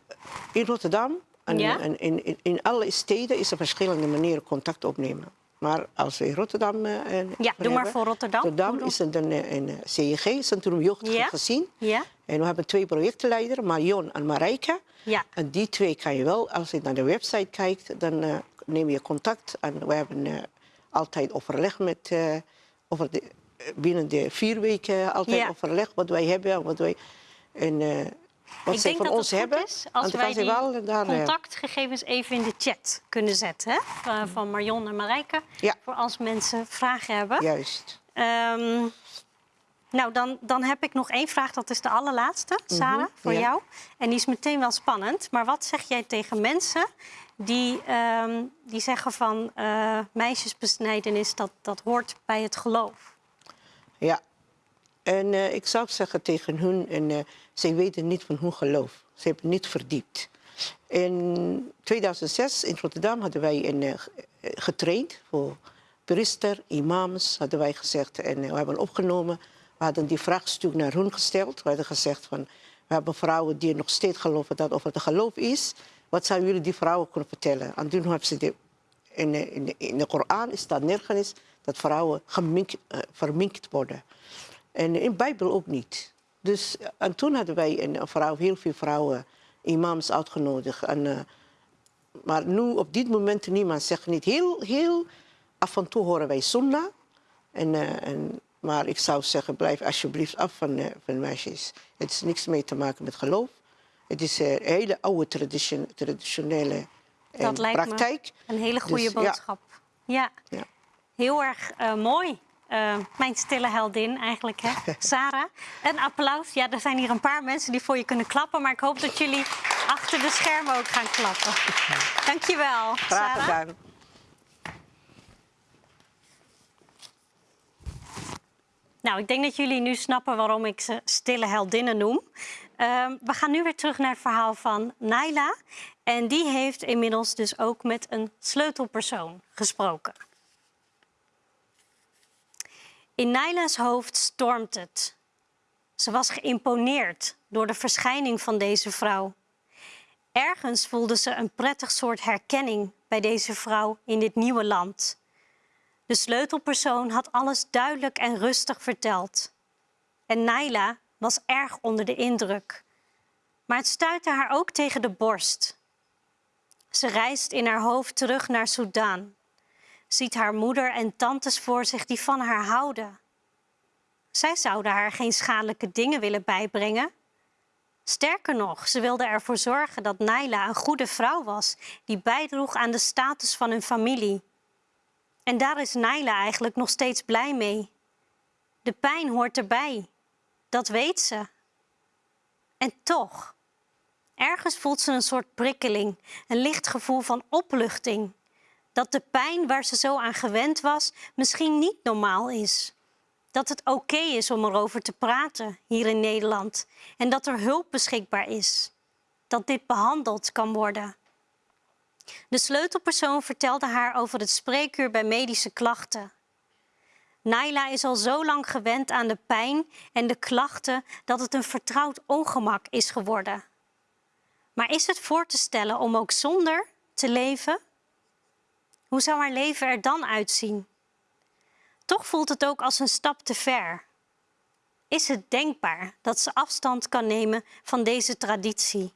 in Rotterdam en, Ja? en in, in, in alle steden is er verschillende manieren contact opnemen. Maar als we in Rotterdam. eh, Ja, doe maar voor Rotterdam. Rotterdam is het een, een, CEG, Centrum Jeugd Ja. Gezien. Ja? En we hebben twee projectleiders, Marion en Marijke. Ja. En die twee kan je wel, als je naar de website kijkt, dan eh, neem je contact. En we hebben altijd overleg met, over de, binnen de vier weken altijd Ja. overleg wat wij hebben en wat wij en, eh, wat denk van ons hebben. is als wij ze die wel daar, eh, contactgegevens even in de chat kunnen zetten. Hè? Van- Van Marion en Marijke. Ja. Voor als mensen vragen hebben. Juist. Ehm, nou, dan, dan heb ik nog één vraag. Dat is de allerlaatste, Sarah, voor ja. jou. En die is meteen wel spannend. Maar wat zeg jij tegen mensen die, ehm, die zeggen van... eh, meisjesbesnijdenis, dat, dat hoort bij het geloof? Ja. En eh, ik zou zeggen tegen hun, en eh, zij weten niet van hun geloof. Ze hebben niet verdiept. In 2006 in Rotterdam hadden wij een, eh, ge- getraind voor priester, imams, hadden wij gezegd. En we hebben opgenomen. We hadden die vraagstuk naar hun gesteld. We hadden gezegd van, we hebben vrouwen die nog steeds geloven dat of het geloof is. Wat zouden jullie die vrouwen kunnen vertellen? En toen hebben ze de in in, in de Koran staat nergens dat vrouwen geminkt, eh, verminkt worden. En in de Bijbel ook niet. Dus, eh, en toen hadden wij een, vrouw, heel veel vrouwen, imams uitgenodigd. En, eh, maar nu, op dit moment, niemand zegt niet. Heel, heel af en toe horen wij sunnah. En, en, maar ik zou zeggen, blijf alsjeblieft af van, van meisjes. Het is niks mee te maken met geloof. Het is een hele oude tradition, traditionele eh, Dat lijkt me praktijk. Een hele goede Dus, ja. boodschap. Ja. Ja. Heel erg eh, mooi. Eh, mijn stille heldin eigenlijk, hè? Sarah. Een applaus. Ja, er zijn hier een paar mensen die voor je kunnen klappen. Maar ik hoop dat jullie achter de schermen ook gaan klappen. Dankjewel, Graag Sarah. gedaan. Nou, ik denk dat jullie nu snappen waarom ik ze stille heldinnen noem. Ehm, we gaan nu weer terug naar het verhaal van Naila. En die heeft inmiddels dus ook met een sleutelpersoon gesproken. In Naila's hoofd stormt het. Ze was geïmponeerd door de verschijning van deze vrouw. Ergens voelde ze een prettig soort herkenning bij deze vrouw in dit nieuwe land. De sleutelpersoon had alles duidelijk en rustig verteld. En Naila was erg onder de indruk. Maar het stuitte haar ook tegen de borst. Ze reist in haar hoofd terug naar Soudaan. Ziet haar moeder en tantes voor zich die van haar houden. Zij zouden haar geen schadelijke dingen willen bijbrengen. Sterker nog, ze wilden ervoor zorgen dat Naila een goede vrouw was die bijdroeg aan de status van hun familie. En daar is Naila eigenlijk nog steeds blij mee. De pijn hoort erbij. Dat weet ze. En toch, ergens voelt ze een soort prikkeling, een licht gevoel van opluchting. Dat de pijn waar ze zo aan gewend was misschien niet normaal is. Dat het oké is om erover te praten hier in Nederland en dat er hulp beschikbaar is. Dat dit behandeld kan worden. De sleutelpersoon vertelde haar over het spreekuur bij medische klachten. Naila is al zo lang gewend aan de pijn en de klachten dat het een vertrouwd ongemak is geworden. Maar is het voor te stellen om ook zonder te leven? Hoe zou haar leven er dan uitzien? Toch voelt het ook als een stap te ver. Is het denkbaar dat ze afstand kan nemen van deze traditie?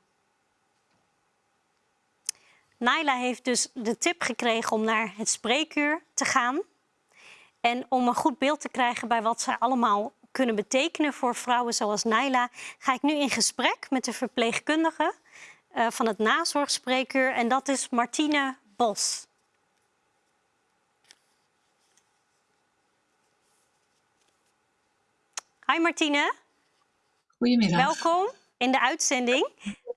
Naila heeft dus de tip gekregen om naar het spreekuur te gaan. En om een goed beeld te krijgen bij wat zij allemaal kunnen betekenen voor vrouwen zoals Naila, ga ik nu in gesprek met de verpleegkundige eh, van het nazorgspreekuur. En dat is Martine Bos. Hi Martine. Goedemiddag. Welkom in de uitzending.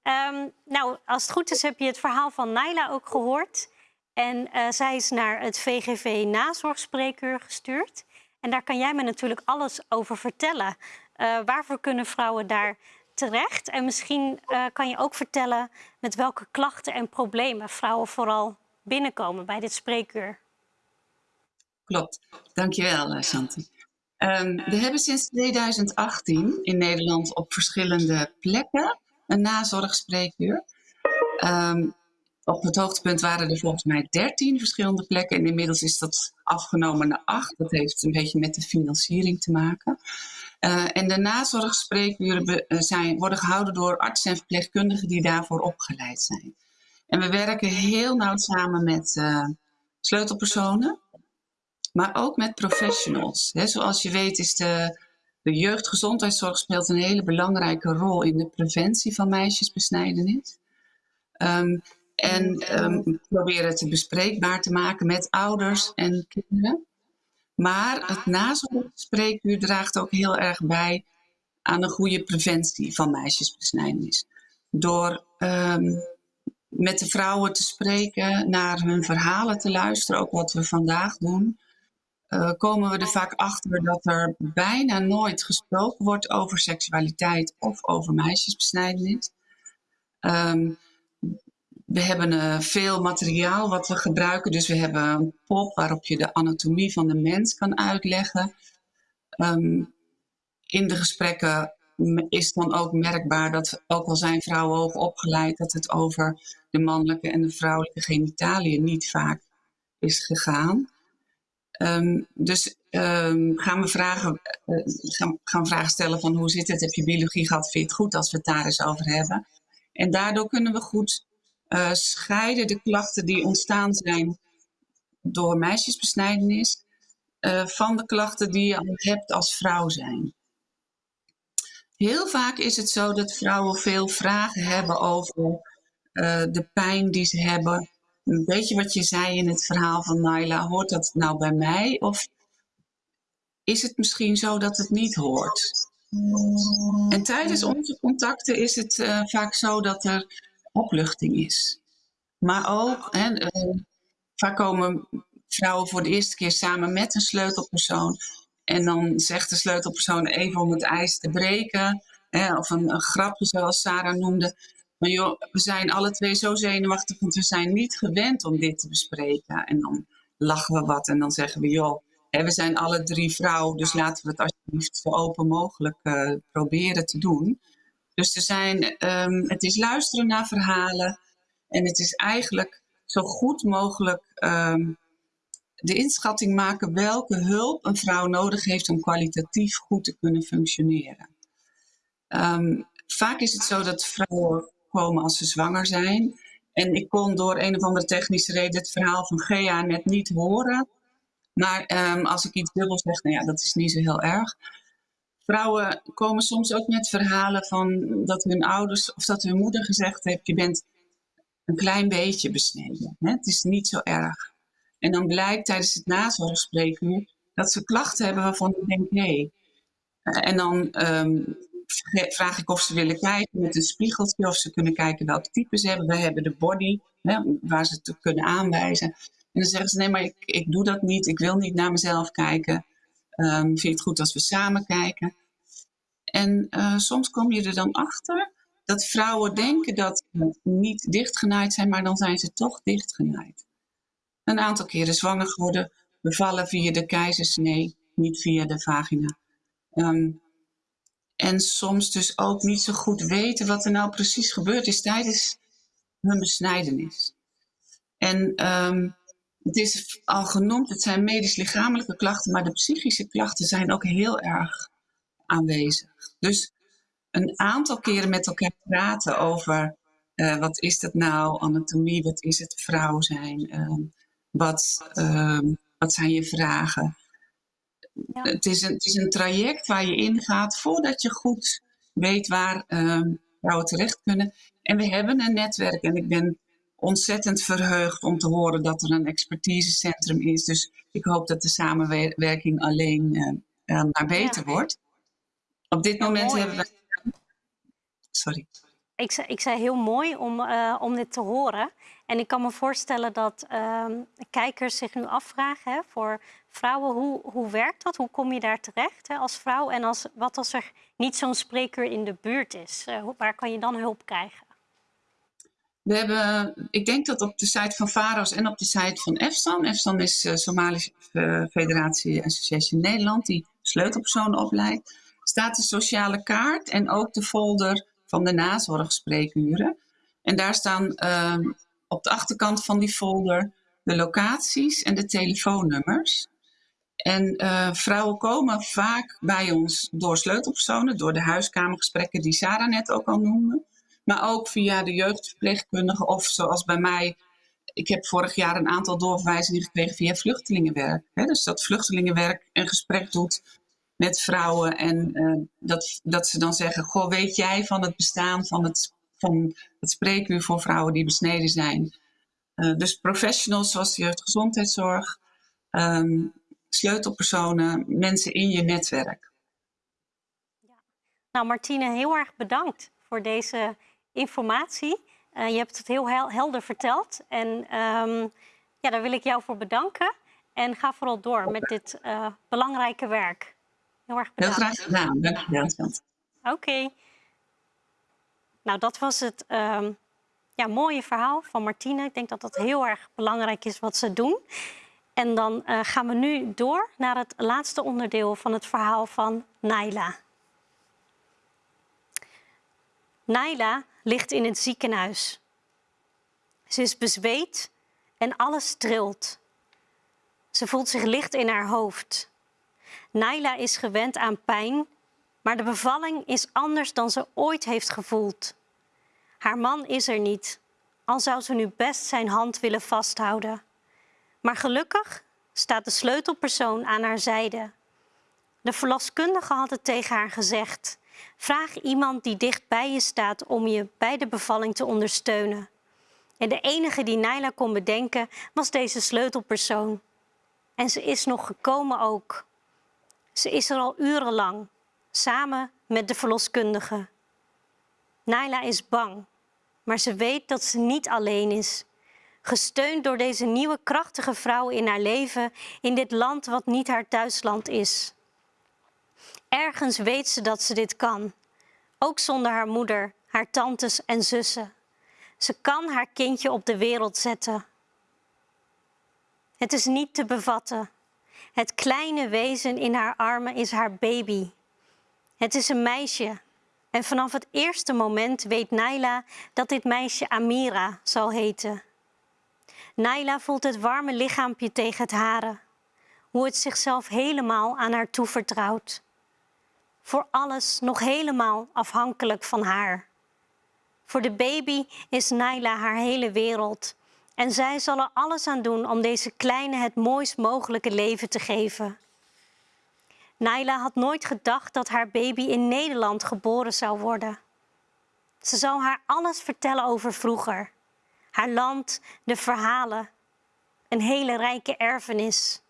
Ehm, nou, als het goed is heb je het verhaal van Naila ook gehoord. En uh, zij is naar het VGV nazorgspreekuur gestuurd. En daar kan jij me natuurlijk alles over vertellen. Uh, waarvoor kunnen vrouwen daar terecht? En misschien uh, kan je ook vertellen met welke klachten en problemen vrouwen vooral binnenkomen bij dit spreekuur. Klopt, dankjewel Santi. Um, we hebben sinds 2018 in Nederland op verschillende plekken een nazorgspreekuur. Um, op het hoogtepunt waren er volgens mij 13 verschillende plekken en inmiddels is dat afgenomen naar 8. Dat heeft een beetje met de financiering te maken. Uh, en de nazorgspreekuren eh, zijn, worden gehouden door artsen en verpleegkundigen die daarvoor opgeleid zijn. En we werken heel nauw samen met uh, sleutelpersonen, maar ook met professionals. Zoals je weet is de, de jeugdgezondheidszorg speelt een hele belangrijke rol in de preventie van meisjesbesnijdenis. Um, en um, proberen het bespreekbaar te maken met ouders en kinderen. Maar het nazorgspreekuur draagt ook heel erg bij aan een goede preventie van meisjesbesnijdenis. Door um, met de vrouwen te spreken, naar hun verhalen te luisteren, ook wat we vandaag doen, uh, komen we er vaak achter dat er bijna nooit gesproken wordt over seksualiteit of over meisjesbesnijdenis. Um, we hebben uh, veel materiaal wat we gebruiken. Dus we hebben een pop waarop je de anatomie van de mens kan uitleggen. Um, in de gesprekken is dan ook merkbaar dat, ook al zijn vrouwen hoog opgeleid, dat het over de mannelijke en de vrouwelijke genitaliën niet vaak is gegaan. Um, dus um, gaan we vragen, uh, gaan, gaan vragen stellen van hoe zit het? Heb je biologie gehad? Vind je het goed als we het daar eens over hebben? En daardoor kunnen we goed uh, scheiden de klachten die ontstaan zijn door meisjesbesnijdenis uh, van de klachten die je al hebt als vrouw zijn. Heel vaak is het zo dat vrouwen veel vragen hebben over de pijn die ze hebben. Een beetje wat je zei in het verhaal van Naila, hoort dat nou bij mij? Of is het misschien zo dat het niet hoort? En tijdens onze contacten is het uh, vaak zo dat er opluchting is. Maar ook, hè, uh, vaak komen vrouwen voor de eerste keer samen met een sleutelpersoon. En dan zegt de sleutelpersoon even om het ijs te breken. Hè, of een, een, grapje zoals Sarah noemde. Maar we zijn alle twee zo zenuwachtig, want we zijn niet gewend om dit te bespreken. En dan lachen we wat en dan zeggen we, joh, hè, we zijn alle drie vrouwen, dus laten we het alsjeblieft zo open mogelijk uh, proberen te doen. Dus er zijn, um, het is luisteren naar verhalen en het is eigenlijk zo goed mogelijk um, de inschatting maken welke hulp een vrouw nodig heeft om kwalitatief goed te kunnen functioneren. Um, vaak is het zo dat vrouwen komen als ze zwanger zijn. En ik kon door een of andere technische reden het verhaal van Gea net niet horen. Maar um, als ik iets dubbel zeg, nou ja, dat is niet zo heel erg. Vrouwen komen soms ook met verhalen van dat hun ouders of dat hun moeder gezegd heeft: je bent een klein beetje besneden. Hè? Het is niet zo erg. En dan blijkt tijdens het nazorgspreekuur dat ze klachten hebben waarvan ik denk. Hey. En dan um, vraag ik of ze willen kijken met een spiegeltje, of ze kunnen kijken welke type ze hebben. We hebben de body, hè, waar ze het kunnen aanwijzen. En dan zeggen ze: nee, maar ik, ik doe dat niet. Ik wil niet naar mezelf kijken. Um, vind je het goed als we samen kijken? En uh, soms kom je er dan achter dat vrouwen denken dat ze niet dichtgenaaid zijn, maar dan zijn ze toch dichtgenaaid. Een aantal keren zwanger geworden, bevallen via de keizersnee, niet via de vagina. Um, en soms dus ook niet zo goed weten wat er nou precies gebeurd is tijdens hun besnijdenis. En um, het is al genoemd, het zijn medisch-lichamelijke klachten, maar de psychische klachten zijn ook heel erg aanwezig. Dus een aantal keren met elkaar praten over uh, wat is dat nou, anatomie, wat is het vrouw zijn, uh, wat, uh, wat zijn je vragen. Ja. Het, is een, het is een traject waar je ingaat voordat je goed weet waar ehm, vrouwen terecht kunnen. En we hebben een netwerk en ik ben ontzettend verheugd om te horen dat er een expertisecentrum is. Dus ik hoop dat de samenwerking alleen uh, maar beter ja. wordt. Op dit moment hebben we. Sorry. Ik, zei, ik zei heel mooi om, uh, om dit te horen. En ik kan me voorstellen dat uh, kijkers zich nu afvragen hè, voor vrouwen, hoe, hoe werkt dat? Hoe kom je daar terecht hè, als vrouw? En als, wat als er niet zo'n spreker in de buurt is? Uh, waar kan je dan hulp krijgen? We hebben, ik denk dat op de site van VAROS en op de site van EFSAN, EFSAN is uh, Somalische Federatie Association Nederland, die sleutelpersonen opleidt, staat de sociale kaart en ook de folder van de nazorgspreekuren. En daar staan uh, op de achterkant van die folder de locaties en de telefoonnummers. En uh, vrouwen komen vaak bij ons door sleutelpersonen, door de huiskamergesprekken die Sarah net ook al noemde. Maar ook via de jeugdverpleegkundige of zoals bij mij. Ik heb vorig jaar een aantal doorverwijzingen gekregen via vluchtelingenwerk. Hè? Dus dat vluchtelingenwerk een gesprek doet met vrouwen. En uh, dat, dat ze dan zeggen, goh, weet jij van het bestaan van het, van het spreekuur voor vrouwen die besneden zijn? Uh, dus professionals zoals de jeugdgezondheidszorg, um, sleutelpersonen, mensen in je netwerk. Ja. Nou, Martine, heel erg bedankt voor deze informatie. Uh, je hebt het heel hel helder verteld. En um, ja, daar wil ik jou voor bedanken. En ga vooral door met dit belangrijke werk. Heel erg bedankt. Heel graag gedaan. Dank je wel. Oké. Okay. Nou, dat was het um, ja, mooie verhaal van Martine. Ik denk dat dat heel erg belangrijk is wat ze doen. En dan uh, gaan we nu door naar het laatste onderdeel van het verhaal van Naila. Naila ligt in het ziekenhuis. Ze is bezweet en alles trilt. Ze voelt zich licht in haar hoofd. Naila is gewend aan pijn, maar de bevalling is anders dan ze ooit heeft gevoeld. Haar man is er niet, al zou ze nu best zijn hand willen vasthouden. Maar gelukkig staat de sleutelpersoon aan haar zijde. De verloskundige had het tegen haar gezegd. Vraag iemand die dicht bij je staat om je bij de bevalling te ondersteunen. En de enige die Naila kon bedenken was deze sleutelpersoon. En ze is nog gekomen ook. Ze is er al urenlang, samen met de verloskundige. Naila is bang, maar ze weet dat ze niet alleen is. Gesteund door deze nieuwe krachtige vrouw in haar leven in dit land wat niet haar thuisland is. Ergens weet ze dat ze dit kan. Ook zonder haar moeder, haar tantes en zussen. Ze kan haar kindje op de wereld zetten. Het is niet te bevatten. Het kleine wezen in haar armen is haar baby. Het is een meisje. En vanaf het eerste moment weet Naila dat dit meisje Amira zal heten. Naila voelt het warme lichaampje tegen het hare. Hoe het zichzelf helemaal aan haar toevertrouwt voor alles nog helemaal afhankelijk van haar. Voor de baby is Naila haar hele wereld en zij zal er alles aan doen om deze kleine het mooist mogelijke leven te geven. Naila had nooit gedacht dat haar baby in Nederland geboren zou worden. Ze zou haar alles vertellen over vroeger. Haar land, de verhalen, een hele rijke erfenis.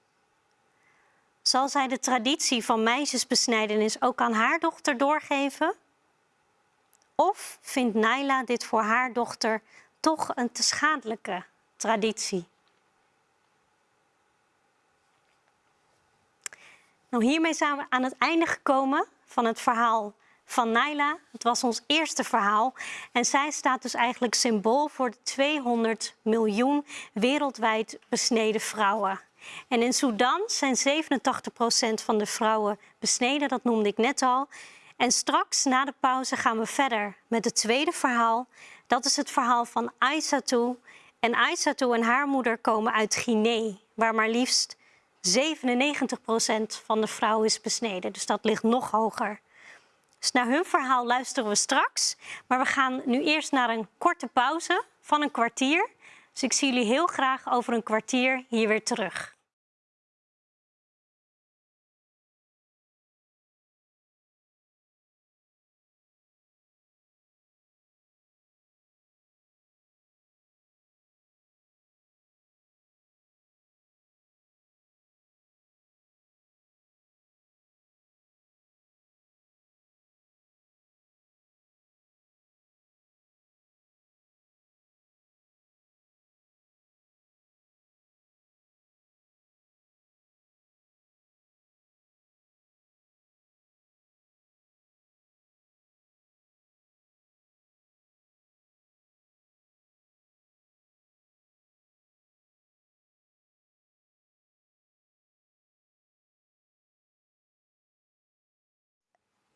Zal zij de traditie van meisjesbesnijdenis ook aan haar dochter doorgeven? Of vindt Naila dit voor haar dochter toch een te schadelijke traditie? Nou, hiermee zijn we aan het einde gekomen van het verhaal van Naila. Het was ons eerste verhaal en zij staat dus eigenlijk symbool voor de 200 miljoen wereldwijd besneden vrouwen. En in Sudan zijn 87% van de vrouwen besneden, dat noemde ik net al. En straks, na de pauze, gaan we verder met het tweede verhaal. Dat is het verhaal van Aissatou. En Aissatou en haar moeder komen uit Guinea, waar maar liefst 97% van de vrouwen is besneden. Dus dat ligt nog hoger. Dus naar hun verhaal luisteren we straks. Maar we gaan nu eerst naar een korte pauze van een kwartier. Dus ik zie jullie heel graag over een kwartier hier weer terug.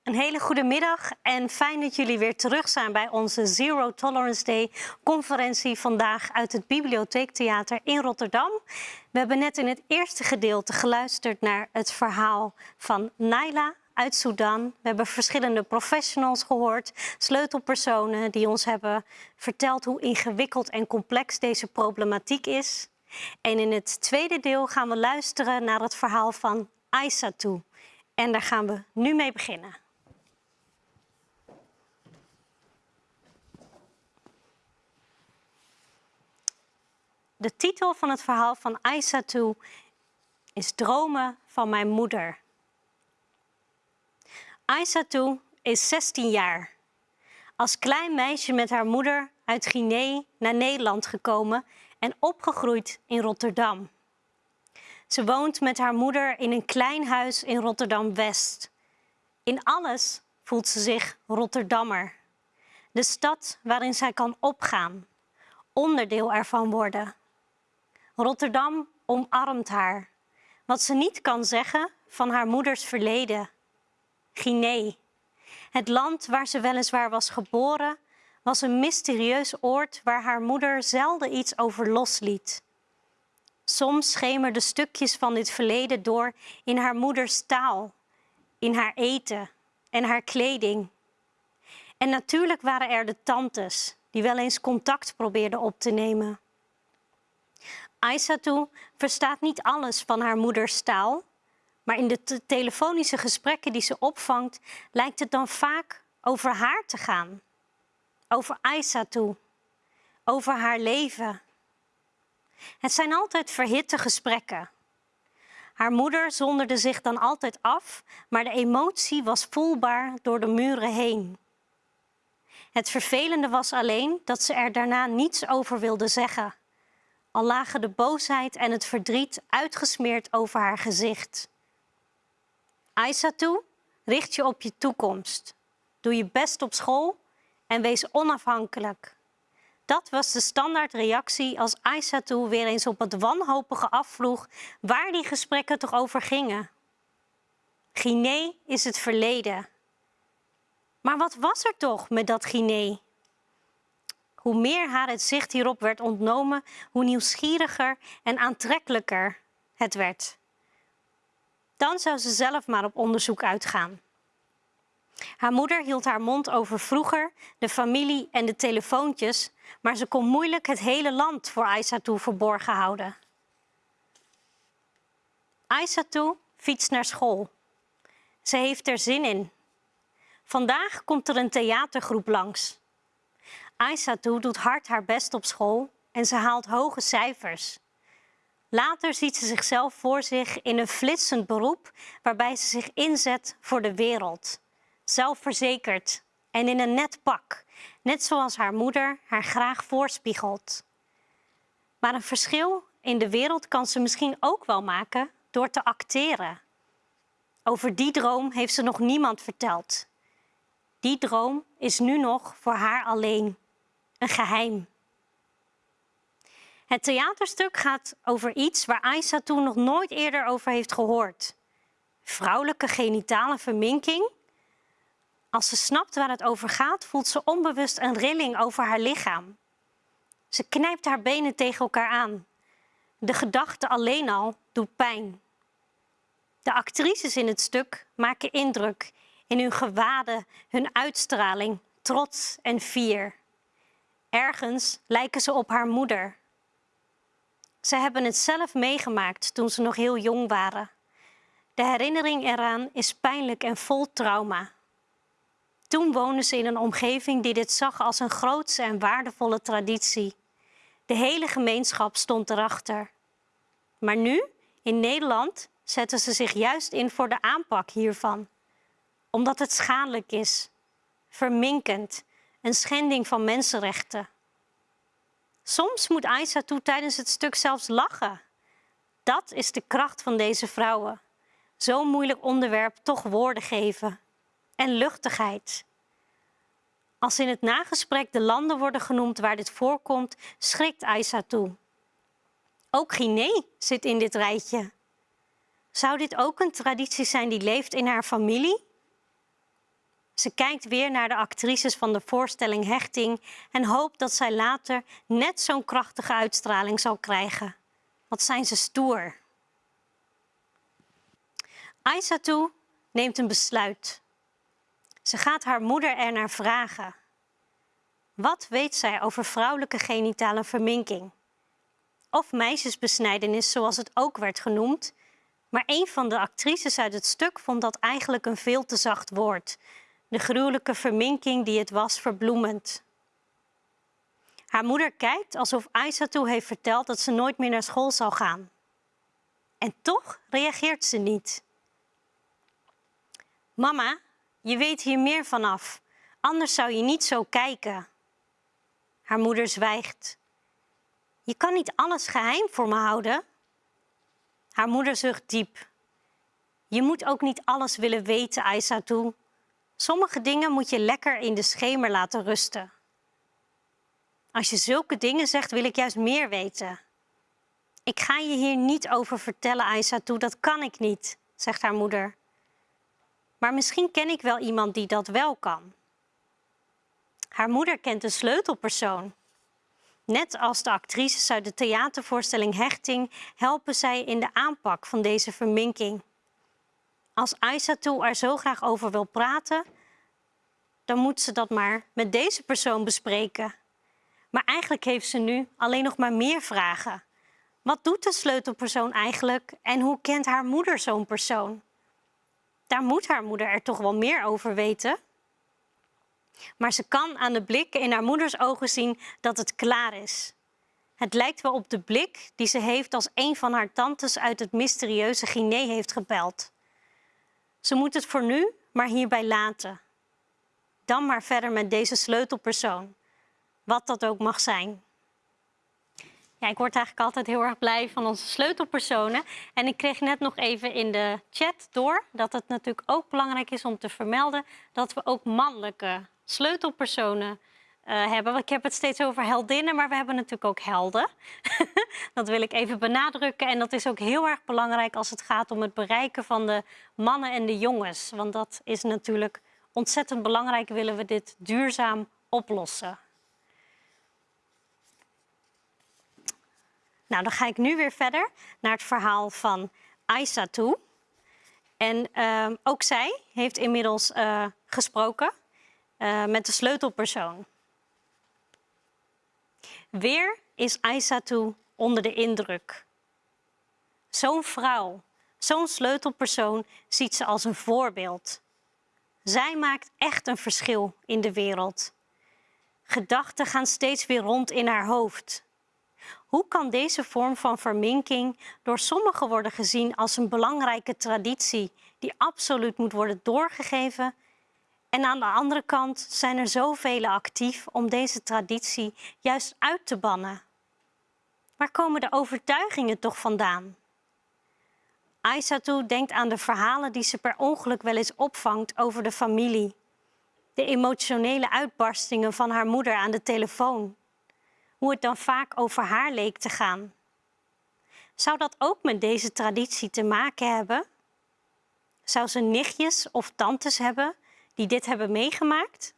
Een hele goede middag en fijn dat jullie weer terug zijn bij onze Zero Tolerance Day conferentie vandaag uit het Bibliotheektheater in Rotterdam. We hebben net in het eerste gedeelte geluisterd naar het verhaal van Naila uit Sudan. We hebben verschillende professionals gehoord, sleutelpersonen die ons hebben verteld hoe ingewikkeld en complex deze problematiek is. En in het tweede deel gaan we luisteren naar het verhaal van Aissatou. En daar gaan we nu mee beginnen. De titel van het verhaal van Aissatou is Dromen van mijn moeder. Aissatou is 16 jaar. Als klein meisje met haar moeder uit Guinea naar Nederland gekomen en opgegroeid in Rotterdam. Ze woont met haar moeder in een klein huis in Rotterdam-West. In alles voelt ze zich Rotterdammer. De stad waarin zij kan opgaan, onderdeel ervan worden. Rotterdam omarmt haar. Wat ze niet kan zeggen van haar moeders verleden. Guinea. Het land waar ze weliswaar was geboren, was een mysterieus oord waar haar moeder zelden iets over losliet. Soms schemerden stukjes van dit verleden door in haar moeders taal, in haar eten en haar kleding. En natuurlijk waren er de tantes die wel eens contact probeerden op te nemen. Aissatou verstaat niet alles van haar moeders taal, maar in de telefonische gesprekken die ze opvangt, lijkt het dan vaak over haar te gaan. Over Aissatou, over haar leven. Het zijn altijd verhitte gesprekken. Haar moeder zonderde zich dan altijd af, maar de emotie was voelbaar door de muren heen. Het vervelende was alleen dat ze er daarna niets over wilde zeggen al lagen de boosheid en het verdriet uitgesmeerd over haar gezicht. Aissatou, richt je op je toekomst. Doe je best op school en wees onafhankelijk. Dat was de standaardreactie als Aissatou weer eens op het wanhopige afvroeg waar die gesprekken toch over gingen. Guinea is het verleden. Maar wat was er toch met dat Guinea? Hoe meer haar het zicht hierop werd ontnomen, hoe nieuwsgieriger en aantrekkelijker het werd. Dan zou ze zelf maar op onderzoek uitgaan. Haar moeder hield haar mond over vroeger, de familie en de telefoontjes, maar ze kon moeilijk het hele land voor Aissatou verborgen houden. Aissatou fietst naar school. Ze heeft er zin in. Vandaag komt er een theatergroep langs. Aissatou doet hard haar best op school en ze haalt hoge cijfers. Later ziet ze zichzelf voor zich in een flitsend beroep waarbij ze zich inzet voor de wereld. Zelfverzekerd en in een net pak, net zoals haar moeder haar graag voorspiegelt. Maar een verschil in de wereld kan ze misschien ook wel maken door te acteren. Over die droom heeft ze nog niemand verteld. Die droom is nu nog voor haar alleen een geheim. Het theaterstuk gaat over iets waar Aisa toen nog nooit eerder over heeft gehoord. Vrouwelijke genitale verminking. Als ze snapt waar het over gaat, voelt ze onbewust een rilling over haar lichaam. Ze knijpt haar benen tegen elkaar aan. De gedachte alleen al doet pijn. De actrices in het stuk maken indruk in hun gewaden, hun uitstraling, trots en fier. Ergens lijken ze op haar moeder. Ze hebben het zelf meegemaakt toen ze nog heel jong waren. De herinnering eraan is pijnlijk en vol trauma. Toen woonden ze in een omgeving die dit zag als een grootse en waardevolle traditie. De hele gemeenschap stond erachter. Maar nu, in Nederland, zetten ze zich juist in voor de aanpak hiervan. Omdat het schadelijk is, verminkend een schending van mensenrechten. Soms moet toe tijdens het stuk zelfs lachen. Dat is de kracht van deze vrouwen. Zo'n moeilijk onderwerp toch woorden geven. En luchtigheid. Als in het nagesprek de landen worden genoemd waar dit voorkomt, schrikt toe. Ook Guinea zit in dit rijtje. Zou dit ook een traditie zijn die leeft in haar familie? Ze kijkt weer naar de actrices van de voorstelling Hechting en hoopt dat zij later net zo'n krachtige uitstraling zal krijgen. Wat zijn ze stoer. Aissatou neemt een besluit. Ze gaat haar moeder ernaar vragen. Wat weet zij over vrouwelijke genitale verminking? Of meisjesbesnijdenis, zoals het ook werd genoemd. Maar een van de actrices uit het stuk vond dat eigenlijk een veel te zacht woord. De gruwelijke verminking die het was verbloemend. Haar moeder kijkt alsof Aissatou heeft verteld dat ze nooit meer naar school zal gaan. En toch reageert ze niet. Mama, je weet hier meer vanaf. Anders zou je niet zo kijken. Haar moeder zwijgt. Je kan niet alles geheim voor me houden. Haar moeder zucht diep. Je moet ook niet alles willen weten, Aissatou. Sommige dingen moet je lekker in de schemer laten rusten. Als je zulke dingen zegt, wil ik juist meer weten. Ik ga je hier niet over vertellen, Aissatou, dat kan ik niet, zegt haar moeder. Maar misschien ken ik wel iemand die dat wel kan. Haar moeder kent een sleutelpersoon. Net als de actrices uit de theatervoorstelling Hechting helpen zij in de aanpak van deze verminking. Als Aissatou er zo graag over wil praten, dan moet ze dat maar met deze persoon bespreken. Maar eigenlijk heeft ze nu alleen nog maar meer vragen. Wat doet de sleutelpersoon eigenlijk en hoe kent haar moeder zo'n persoon? Daar moet haar moeder er toch wel meer over weten. Maar ze kan aan de blik in haar moeders ogen zien dat het klaar is. Het lijkt wel op de blik die ze heeft als een van haar tantes uit het mysterieuze Guinea heeft gebeld. Ze moet het voor nu maar hierbij laten. Dan maar verder met deze sleutelpersoon, wat dat ook mag zijn. Ja, ik word eigenlijk altijd heel erg blij van onze sleutelpersonen. En ik kreeg net nog even in de chat door dat het natuurlijk ook belangrijk is om te vermelden dat we ook mannelijke sleutelpersonen uh, hebben. Ik heb het steeds over heldinnen, maar we hebben natuurlijk ook helden. dat wil ik even benadrukken. En dat is ook heel erg belangrijk als het gaat om het bereiken van de mannen en de jongens. Want dat is natuurlijk ontzettend belangrijk, willen we dit duurzaam oplossen. Nou, dan ga ik nu weer verder naar het verhaal van Aisa toe. En uh, ook zij heeft inmiddels uh, gesproken uh, met de sleutelpersoon. Weer is Aissatou onder de indruk. Zo'n vrouw, zo'n sleutelpersoon ziet ze als een voorbeeld. Zij maakt echt een verschil in de wereld. Gedachten gaan steeds weer rond in haar hoofd. Hoe kan deze vorm van verminking door sommigen worden gezien als een belangrijke traditie die absoluut moet worden doorgegeven en aan de andere kant zijn er zoveel actief om deze traditie juist uit te bannen. Waar komen de overtuigingen toch vandaan? Aissatou denkt aan de verhalen die ze per ongeluk wel eens opvangt over de familie. De emotionele uitbarstingen van haar moeder aan de telefoon. Hoe het dan vaak over haar leek te gaan. Zou dat ook met deze traditie te maken hebben? Zou ze nichtjes of tantes hebben die dit hebben meegemaakt?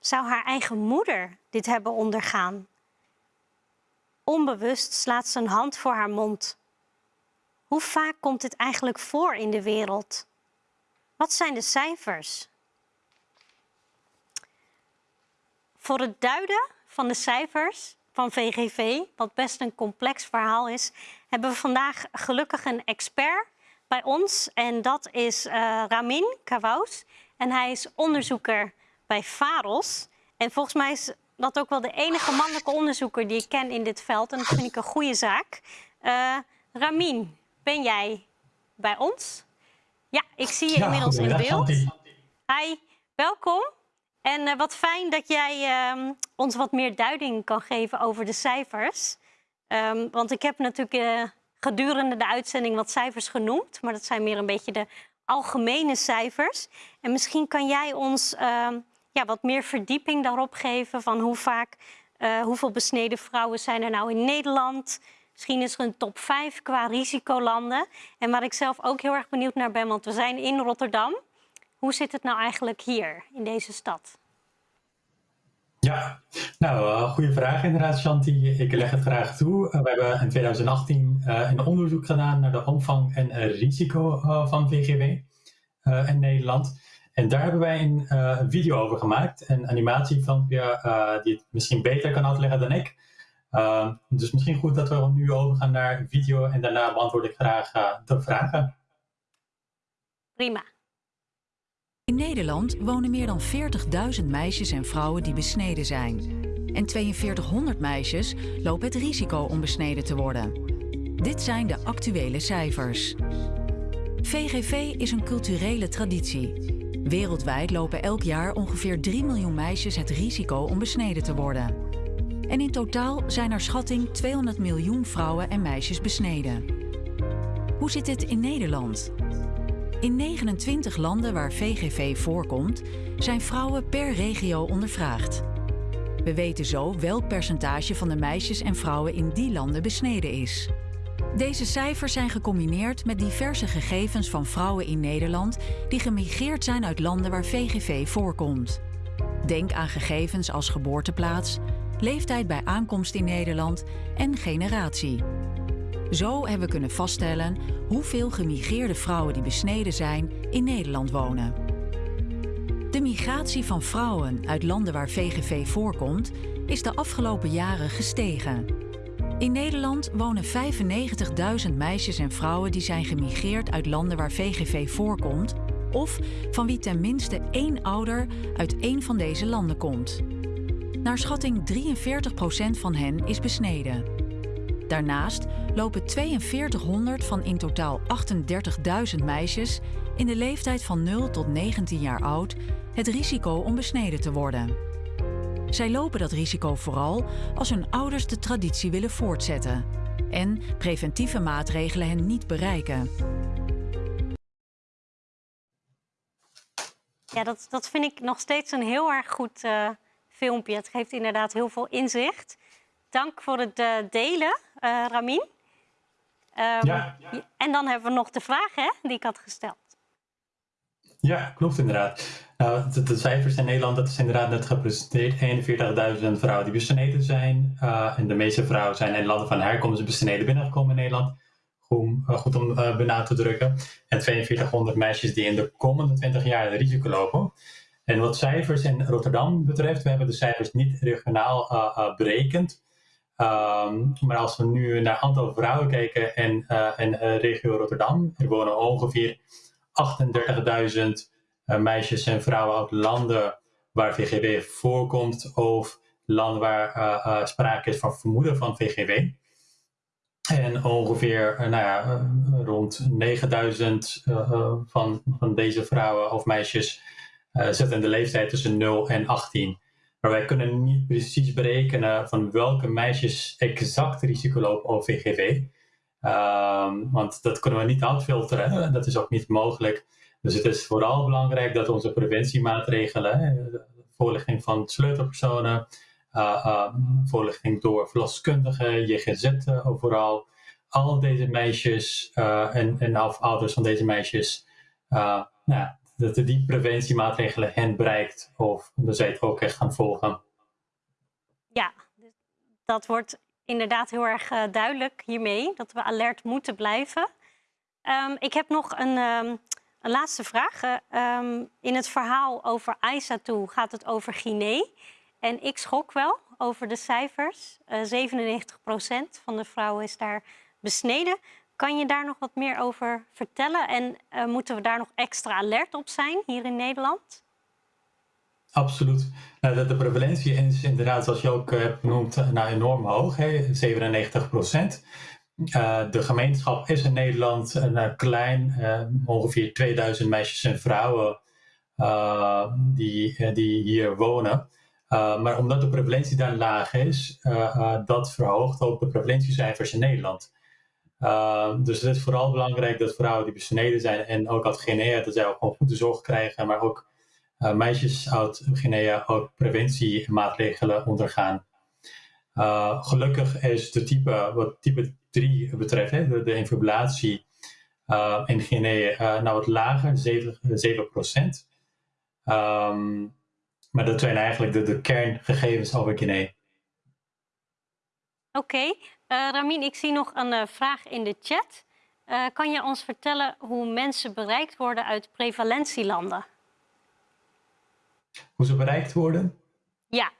Zou haar eigen moeder dit hebben ondergaan? Onbewust slaat ze een hand voor haar mond. Hoe vaak komt dit eigenlijk voor in de wereld? Wat zijn de cijfers? Voor het duiden van de cijfers van VGV, wat best een complex verhaal is, hebben we vandaag gelukkig een expert bij ons. En dat is uh, Ramin Kawous. En hij is onderzoeker bij VAROS. En volgens mij is dat ook wel de enige mannelijke onderzoeker die ik ken in dit veld. En dat vind ik een goede zaak. Uh, Ramin, ben jij bij ons? Ja, ik zie je inmiddels in beeld. Hi, welkom. En uh, wat fijn dat jij uh, ons wat meer duiding kan geven over de cijfers. Um, want ik heb natuurlijk gedurende de uitzending wat cijfers genoemd. Maar dat zijn meer een beetje de algemene cijfers. En misschien kan jij ons uh, ja, wat meer verdieping daarop geven van hoe vaak, uh, hoeveel besneden vrouwen zijn er nou in Nederland. Misschien is er een top 5 qua risicolanden. En waar ik zelf ook heel erg benieuwd naar ben, want we zijn in Rotterdam. Hoe zit het nou eigenlijk hier in deze stad? Ja, nou, goede vraag inderdaad, Shanti. Ik leg het graag toe. we hebben in 2018 een onderzoek gedaan naar de omvang en risico van VGW in Nederland. En daar hebben wij een video over gemaakt, een animatiefilmpje die het misschien beter kan uitleggen dan ik. Uh, dus misschien goed dat we nu overgaan naar video en daarna beantwoord ik graag de vragen. Prima. In Nederland wonen meer dan 40.000 meisjes en vrouwen die besneden zijn. En 4200 meisjes lopen het risico om besneden te worden. Dit zijn de actuele cijfers. VGV is een culturele traditie. Wereldwijd lopen elk jaar ongeveer 3 miljoen meisjes het risico om besneden te worden. En in totaal zijn naar schatting 200 miljoen vrouwen en meisjes besneden. Hoe zit dit in Nederland? In 29 landen waar VGV voorkomt, zijn vrouwen per regio ondervraagd. We weten zo welk percentage van de meisjes en vrouwen in die landen besneden is. Deze cijfers zijn gecombineerd met diverse gegevens van vrouwen in Nederland die gemigreerd zijn uit landen waar VGV voorkomt. Denk aan gegevens als geboorteplaats, leeftijd bij aankomst in Nederland en generatie. Zo hebben we kunnen vaststellen hoeveel gemigreerde vrouwen die besneden zijn in Nederland wonen. De migratie van vrouwen uit landen waar VGV voorkomt is de afgelopen jaren gestegen. In Nederland wonen 95.000 meisjes en vrouwen die zijn gemigreerd uit landen waar VGV voorkomt of van wie tenminste één ouder uit één van deze landen komt. Naar schatting 43% van hen is besneden. Daarnaast lopen 4200 van in totaal 38.000 meisjes in de leeftijd van 0 tot 19 jaar oud het risico om besneden te worden. Zij lopen dat risico vooral als hun ouders de traditie willen voortzetten en preventieve maatregelen hen niet bereiken. Ja, dat, dat vind ik nog steeds een heel erg goed uh, filmpje. Het geeft inderdaad heel veel inzicht. Dank voor het uh, delen, uh, Ramin. Um, ja. En dan hebben we nog de vraag hè, die ik had gesteld. Ja, klopt inderdaad. Nou, de, de, cijfers in Nederland, dat is inderdaad net gepresenteerd. 41.000 vrouwen die besneden zijn. Uh, en de meeste vrouwen zijn in landen van herkomst besneden binnengekomen in Nederland. Goed, goed om uh, te drukken. En 4200 meisjes die in de komende 20 jaar risico lopen. En wat cijfers in Rotterdam betreft, we hebben de cijfers niet regionaal berekend. Um, maar als we nu naar aantal vrouwen kijken in, uh, in regio Rotterdam, er wonen ongeveer 38.000 meisjes en vrouwen uit landen waar VGW voorkomt of landen waar sprake is van vermoeden van VGW. En ongeveer nou ja, rond 9000 van, van deze vrouwen of meisjes uh, zit in de leeftijd tussen 0 en 18. Maar wij kunnen niet precies berekenen van welke meisjes exact risico lopen op VGV. Ehm, want dat kunnen we niet uitfilteren, dat is ook niet mogelijk. Dus het is vooral belangrijk dat onze preventiemaatregelen, voorlichting van sleutelpersonen, uh, uh, voorlichting door verloskundigen, JGZ overal, al deze meisjes en, en ouders van deze meisjes, nou, dat die preventiemaatregelen hen bereikt of dat zij het ook echt gaan volgen. Ja, dat wordt inderdaad heel erg uh, duidelijk hiermee, dat we alert moeten blijven. Um, ik heb nog een, um, een laatste vraag. Um, in het verhaal over toe gaat het over Guinea. En ik schrok wel over de cijfers. Uh, 97% van de vrouwen is daar besneden. Kan je daar nog wat meer over vertellen? En uh, moeten we daar nog extra alert op zijn hier in Nederland? Absoluut. Nou, de, de, prevalentie is inderdaad, zoals je ook hebt genoemd, uh, nou, enorm hoog, hè? 97 procent. De gemeenschap is in Nederland uh, klein, ongeveer 2000 meisjes en vrouwen die, die hier wonen. maar omdat de prevalentie daar laag is, dat verhoogt ook de prevalentiecijfers in Nederland. Uh, dus het is vooral belangrijk dat vrouwen die besneden zijn en ook uit Guinea, dat zij ook gewoon goede zorg krijgen, maar ook uh, meisjes uit Guinea ook preventiemaatregelen ondergaan. Uh, gelukkig is de type, wat type 3 betreft, hè, de, de infibulatie in Guinea nou wat lager, 7, 7%. Ehm, maar dat zijn eigenlijk de, de kerngegevens over Guinea. Oké, okay. Ramin, ik zie nog een vraag in de chat. kan je ons vertellen hoe mensen bereikt worden uit prevalentielanden? Hoe ze bereikt worden? Ja.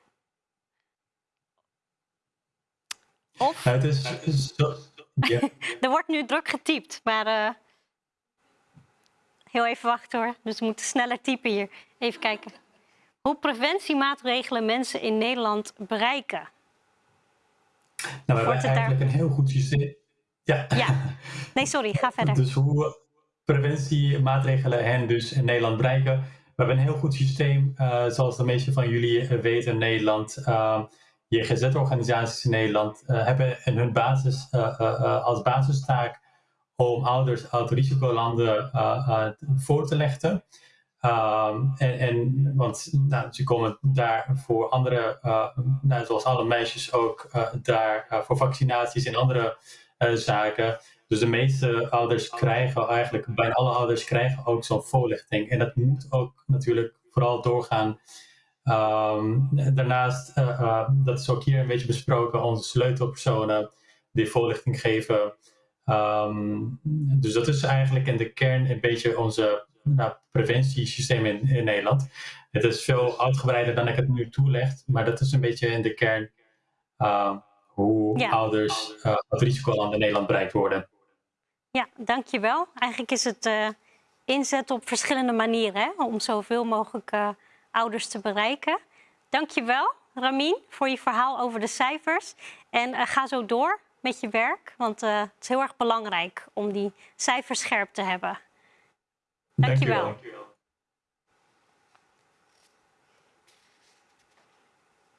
Of? het is zo, ja. er wordt nu druk getypt, maar uh, heel even wachten hoor. Dus we moeten sneller typen hier. Even kijken. Hoe preventiemaatregelen mensen in Nederland bereiken? Nou, we hebben eigenlijk daar... een heel goed systeem. Ja. ja. Nee, sorry, ga verder. Dus hoe preventiemaatregelen hen dus in Nederland bereiken. We hebben een heel goed systeem, uh, zoals de meeste van jullie weten in Nederland. Uh, GZ-organisaties in Nederland uh, hebben in hun basis, als basistaak om ouders uit risicolanden voor te leggen. Um, en, en, want nou, ze komen daar voor andere, nou, zoals alle meisjes ook, daar voor vaccinaties en andere zaken. Dus de meeste ouders krijgen eigenlijk, bijna alle ouders krijgen ook zo'n voorlichting. En dat moet ook natuurlijk vooral doorgaan Um, daarnaast, uh, dat is ook hier een beetje besproken, onze sleutelpersonen die voorlichting geven. Um, dus dat is eigenlijk in de kern een beetje onze nou, preventiesysteem in, in Nederland. Het is veel uitgebreider dan ik het nu toeleg, maar dat is een beetje in de kern uh, hoe ja. ouders uh, het risicoland in Nederland bereikt worden. Ja, dankjewel. Eigenlijk is het inzet op verschillende manieren hè, om zoveel mogelijk ouders te bereiken. Dankjewel, Ramin, voor je verhaal over de cijfers. En uh, ga zo door met je werk, want uh, het is heel erg belangrijk om die cijfers scherp te hebben. Dankjewel. Dankjewel.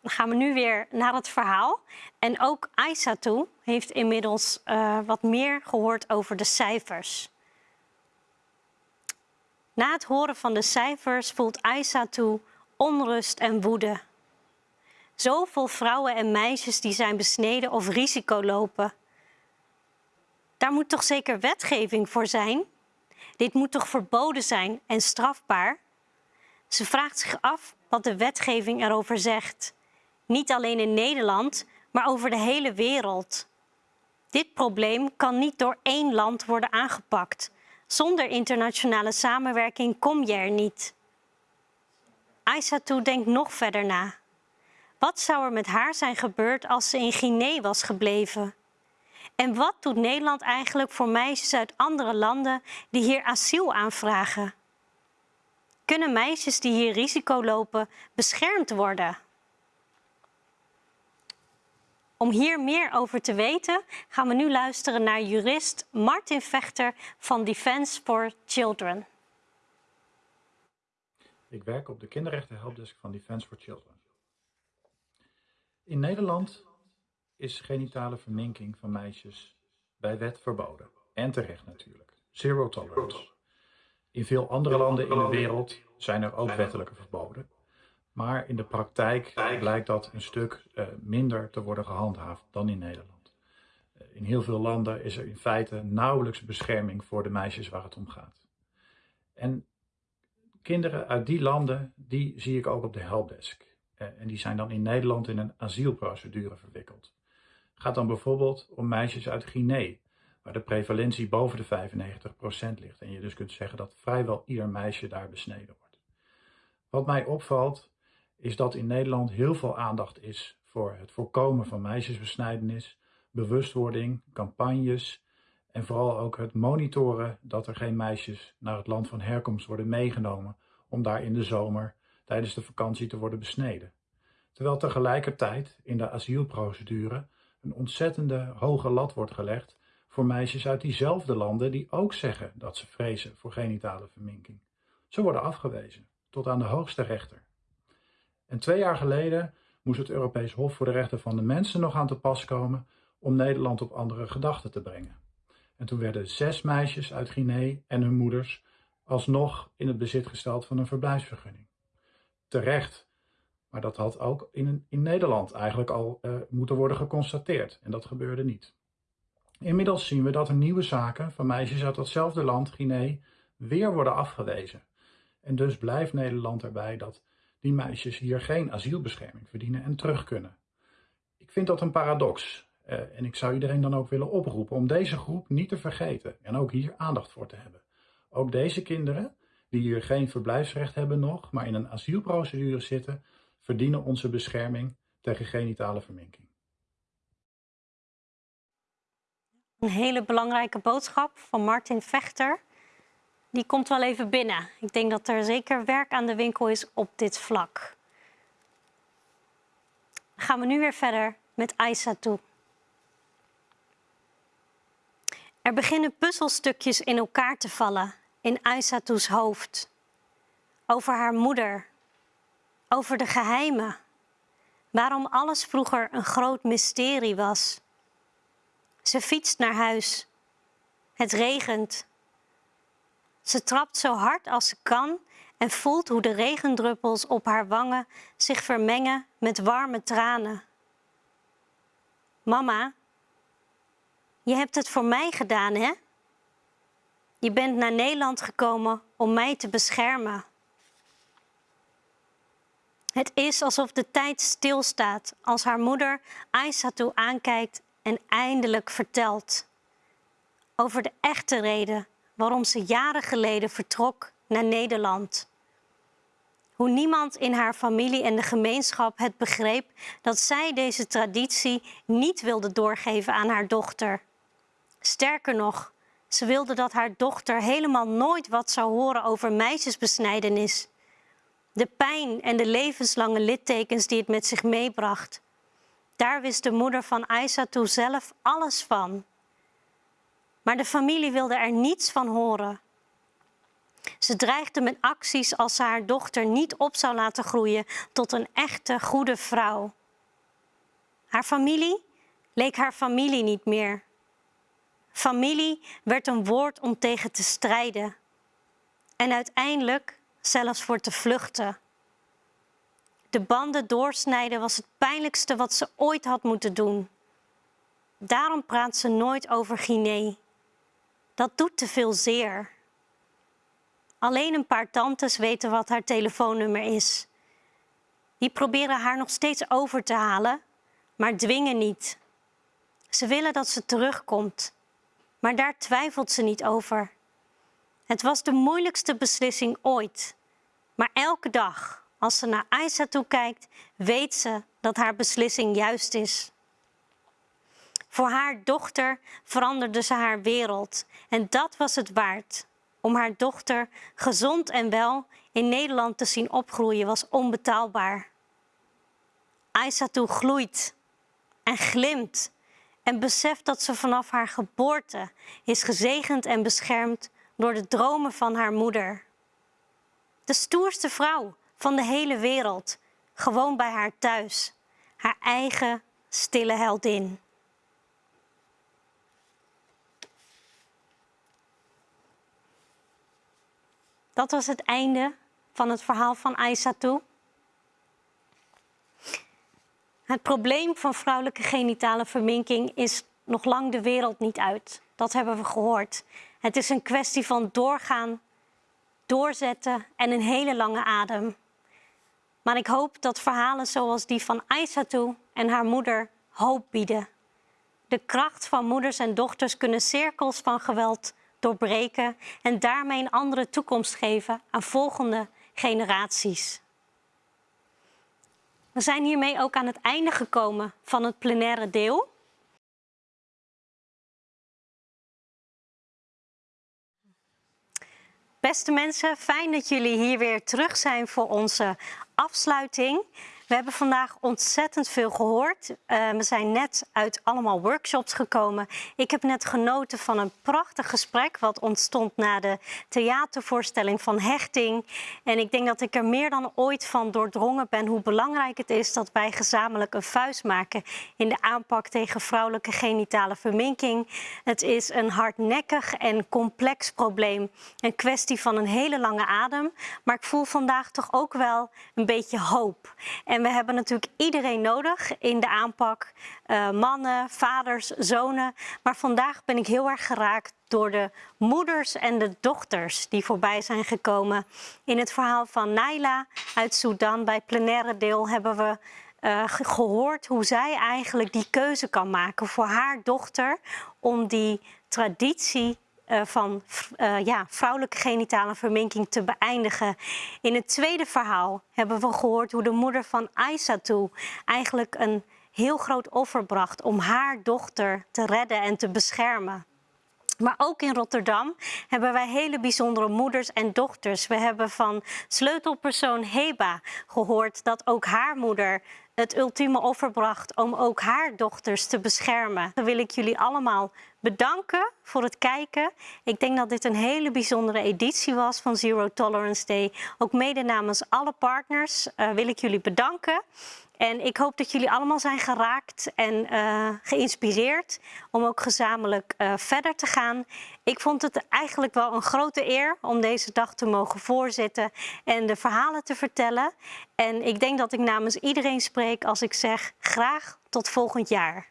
Dan gaan we nu weer naar het verhaal. En ook Aissatou heeft inmiddels uh, wat meer gehoord over de cijfers. Na het horen van de cijfers voelt Aisa toe onrust en woede. Zoveel vrouwen en meisjes die zijn besneden of risico lopen. Daar moet toch zeker wetgeving voor zijn? Dit moet toch verboden zijn en strafbaar? Ze vraagt zich af wat de wetgeving erover zegt. Niet alleen in Nederland, maar over de hele wereld. Dit probleem kan niet door één land worden aangepakt. Zonder internationale samenwerking kom je er niet. Aissatou denkt nog verder na. Wat zou er met haar zijn gebeurd als ze in Guinea was gebleven? En wat doet Nederland eigenlijk voor meisjes uit andere landen die hier asiel aanvragen? Kunnen meisjes die hier risico lopen beschermd worden? Om hier meer over te weten gaan we nu luisteren naar jurist Martin Vechter van Defence for Children. Ik werk op de kinderrechten helpdesk van Defence for Children. In Nederland is genitale verminking van meisjes bij wet verboden. En terecht natuurlijk. Zero tolerance. In veel andere landen in de wereld zijn er ook wettelijke verboden. Maar in de praktijk blijkt dat een stuk uh, minder te worden gehandhaafd dan in Nederland. Uh, in heel veel landen is er in feite nauwelijks bescherming voor de meisjes waar het om gaat. En kinderen uit die landen, die zie ik ook op de helpdesk. Uh, en die zijn dan in Nederland in een asielprocedure verwikkeld. Gaat dan bijvoorbeeld om meisjes uit Guinea, waar de prevalentie boven de 95% ligt. En je dus kunt zeggen dat vrijwel ieder meisje daar besneden wordt. Wat mij opvalt is dat in Nederland heel veel aandacht is voor het voorkomen van meisjesbesnijdenis, bewustwording, campagnes en vooral ook het monitoren dat er geen meisjes naar het land van herkomst worden meegenomen om daar in de zomer tijdens de vakantie te worden besneden. Terwijl tegelijkertijd in de asielprocedure een ontzettende hoge lat wordt gelegd voor meisjes uit diezelfde landen die ook zeggen dat ze vrezen voor genitale verminking. Ze worden afgewezen tot aan de hoogste rechter. En twee jaar geleden moest het Europees Hof voor de Rechten van de Mensen nog aan te pas komen om Nederland op andere gedachten te brengen. En toen werden zes meisjes uit Guinea en hun moeders alsnog in het bezit gesteld van een verblijfsvergunning. Terecht, maar dat had ook in, in Nederland eigenlijk al uh, moeten worden geconstateerd en dat gebeurde niet. Inmiddels zien we dat er nieuwe zaken van meisjes uit datzelfde land, Guinea, weer worden afgewezen. En dus blijft Nederland erbij dat die meisjes hier geen asielbescherming verdienen en terug kunnen. Ik vind dat een paradox. Uh, en ik zou iedereen dan ook willen oproepen om deze groep niet te vergeten en ook hier aandacht voor te hebben. Ook deze kinderen, die hier geen verblijfsrecht hebben nog, maar in een asielprocedure zitten, verdienen onze bescherming tegen genitale verminking. Een hele belangrijke boodschap van Martin Vechter. Die komt wel even binnen. Ik denk dat er zeker werk aan de winkel is op dit vlak. Gaan we nu weer verder met Aissatou. Er beginnen puzzelstukjes in elkaar te vallen in Aissatou's hoofd. Over haar moeder. Over de geheimen. Waarom alles vroeger een groot mysterie was. Ze fietst naar huis. Het regent. Ze trapt zo hard als ze kan en voelt hoe de regendruppels op haar wangen zich vermengen met warme tranen. Mama, je hebt het voor mij gedaan, hè? Je bent naar Nederland gekomen om mij te beschermen. Het is alsof de tijd stilstaat als haar moeder Aissatou aankijkt en eindelijk vertelt over de echte reden waarom ze jaren geleden vertrok naar Nederland. Hoe niemand in haar familie en de gemeenschap het begreep dat zij deze traditie niet wilde doorgeven aan haar dochter. Sterker nog, ze wilde dat haar dochter helemaal nooit wat zou horen over meisjesbesnijdenis. De pijn en de levenslange littekens die het met zich meebracht. Daar wist de moeder van Aissatou zelf alles van. Maar de familie wilde er niets van horen. Ze dreigde met acties als ze haar dochter niet op zou laten groeien tot een echte goede vrouw. Haar familie leek haar familie niet meer. Familie werd een woord om tegen te strijden en uiteindelijk zelfs voor te vluchten. De banden doorsnijden was het pijnlijkste wat ze ooit had moeten doen. Daarom praat ze nooit over Guinea. Dat doet te veel zeer. Alleen een paar tantes weten wat haar telefoonnummer is. Die proberen haar nog steeds over te halen, maar dwingen niet. Ze willen dat ze terugkomt, maar daar twijfelt ze niet over. Het was de moeilijkste beslissing ooit, maar elke dag als ze naar Aisa toe kijkt, weet ze dat haar beslissing juist is. Voor haar dochter veranderde ze haar wereld en dat was het waard. Om haar dochter gezond en wel in Nederland te zien opgroeien was onbetaalbaar. Aissatou gloeit en glimt en beseft dat ze vanaf haar geboorte is gezegend en beschermd door de dromen van haar moeder. De stoerste vrouw van de hele wereld, gewoon bij haar thuis, haar eigen stille heldin. Dat was het einde van het verhaal van Aissatou. Het probleem van vrouwelijke genitale verminking is nog lang de wereld niet uit. Dat hebben we gehoord. Het is een kwestie van doorgaan, doorzetten en een hele lange adem. Maar ik hoop dat verhalen zoals die van Aissatou en haar moeder hoop bieden. De kracht van moeders en dochters kunnen cirkels van geweld doorbreken en daarmee een andere toekomst geven aan volgende generaties. We zijn hiermee ook aan het einde gekomen van het plenaire deel. Beste mensen, fijn dat jullie hier weer terug zijn voor onze afsluiting. We hebben vandaag ontzettend veel gehoord. Uh, we zijn net uit allemaal workshops gekomen. Ik heb net genoten van een prachtig gesprek wat ontstond na de theatervoorstelling van Hechting. En ik denk dat ik er meer dan ooit van doordrongen ben hoe belangrijk het is dat wij gezamenlijk een vuist maken in de aanpak tegen vrouwelijke genitale verminking. Het is een hardnekkig en complex probleem. Een kwestie van een hele lange adem. Maar ik voel vandaag toch ook wel een beetje hoop. En En we hebben natuurlijk iedereen nodig in de aanpak. Uh, mannen, vaders, zonen. Maar vandaag ben ik heel erg geraakt door de moeders en de dochters die voorbij zijn gekomen. In het verhaal van Naila uit Sudan bij plenaire deel hebben we uh, gehoord hoe zij eigenlijk die keuze kan maken voor haar dochter om die traditie van uh, ja, vrouwelijke genitale verminking te beëindigen. In het tweede verhaal hebben we gehoord hoe de moeder van Aissatou eigenlijk een heel groot offer bracht om haar dochter te redden en te beschermen. Maar ook in Rotterdam hebben wij hele bijzondere moeders en dochters. We hebben van sleutelpersoon Heba gehoord dat ook haar moeder het ultieme offer bracht om ook haar dochters te beschermen. Dan wil ik jullie allemaal bedanken voor het kijken. Ik denk dat dit een hele bijzondere editie was van Zero Tolerance Day. Ook mede namens alle partners uh, wil ik jullie bedanken. En ik hoop dat jullie allemaal zijn geraakt en uh, geïnspireerd om ook gezamenlijk uh, verder te gaan. Ik vond het eigenlijk wel een grote eer om deze dag te mogen voorzitten en de verhalen te vertellen. En ik denk dat ik namens iedereen spreek als ik zeg graag tot volgend jaar.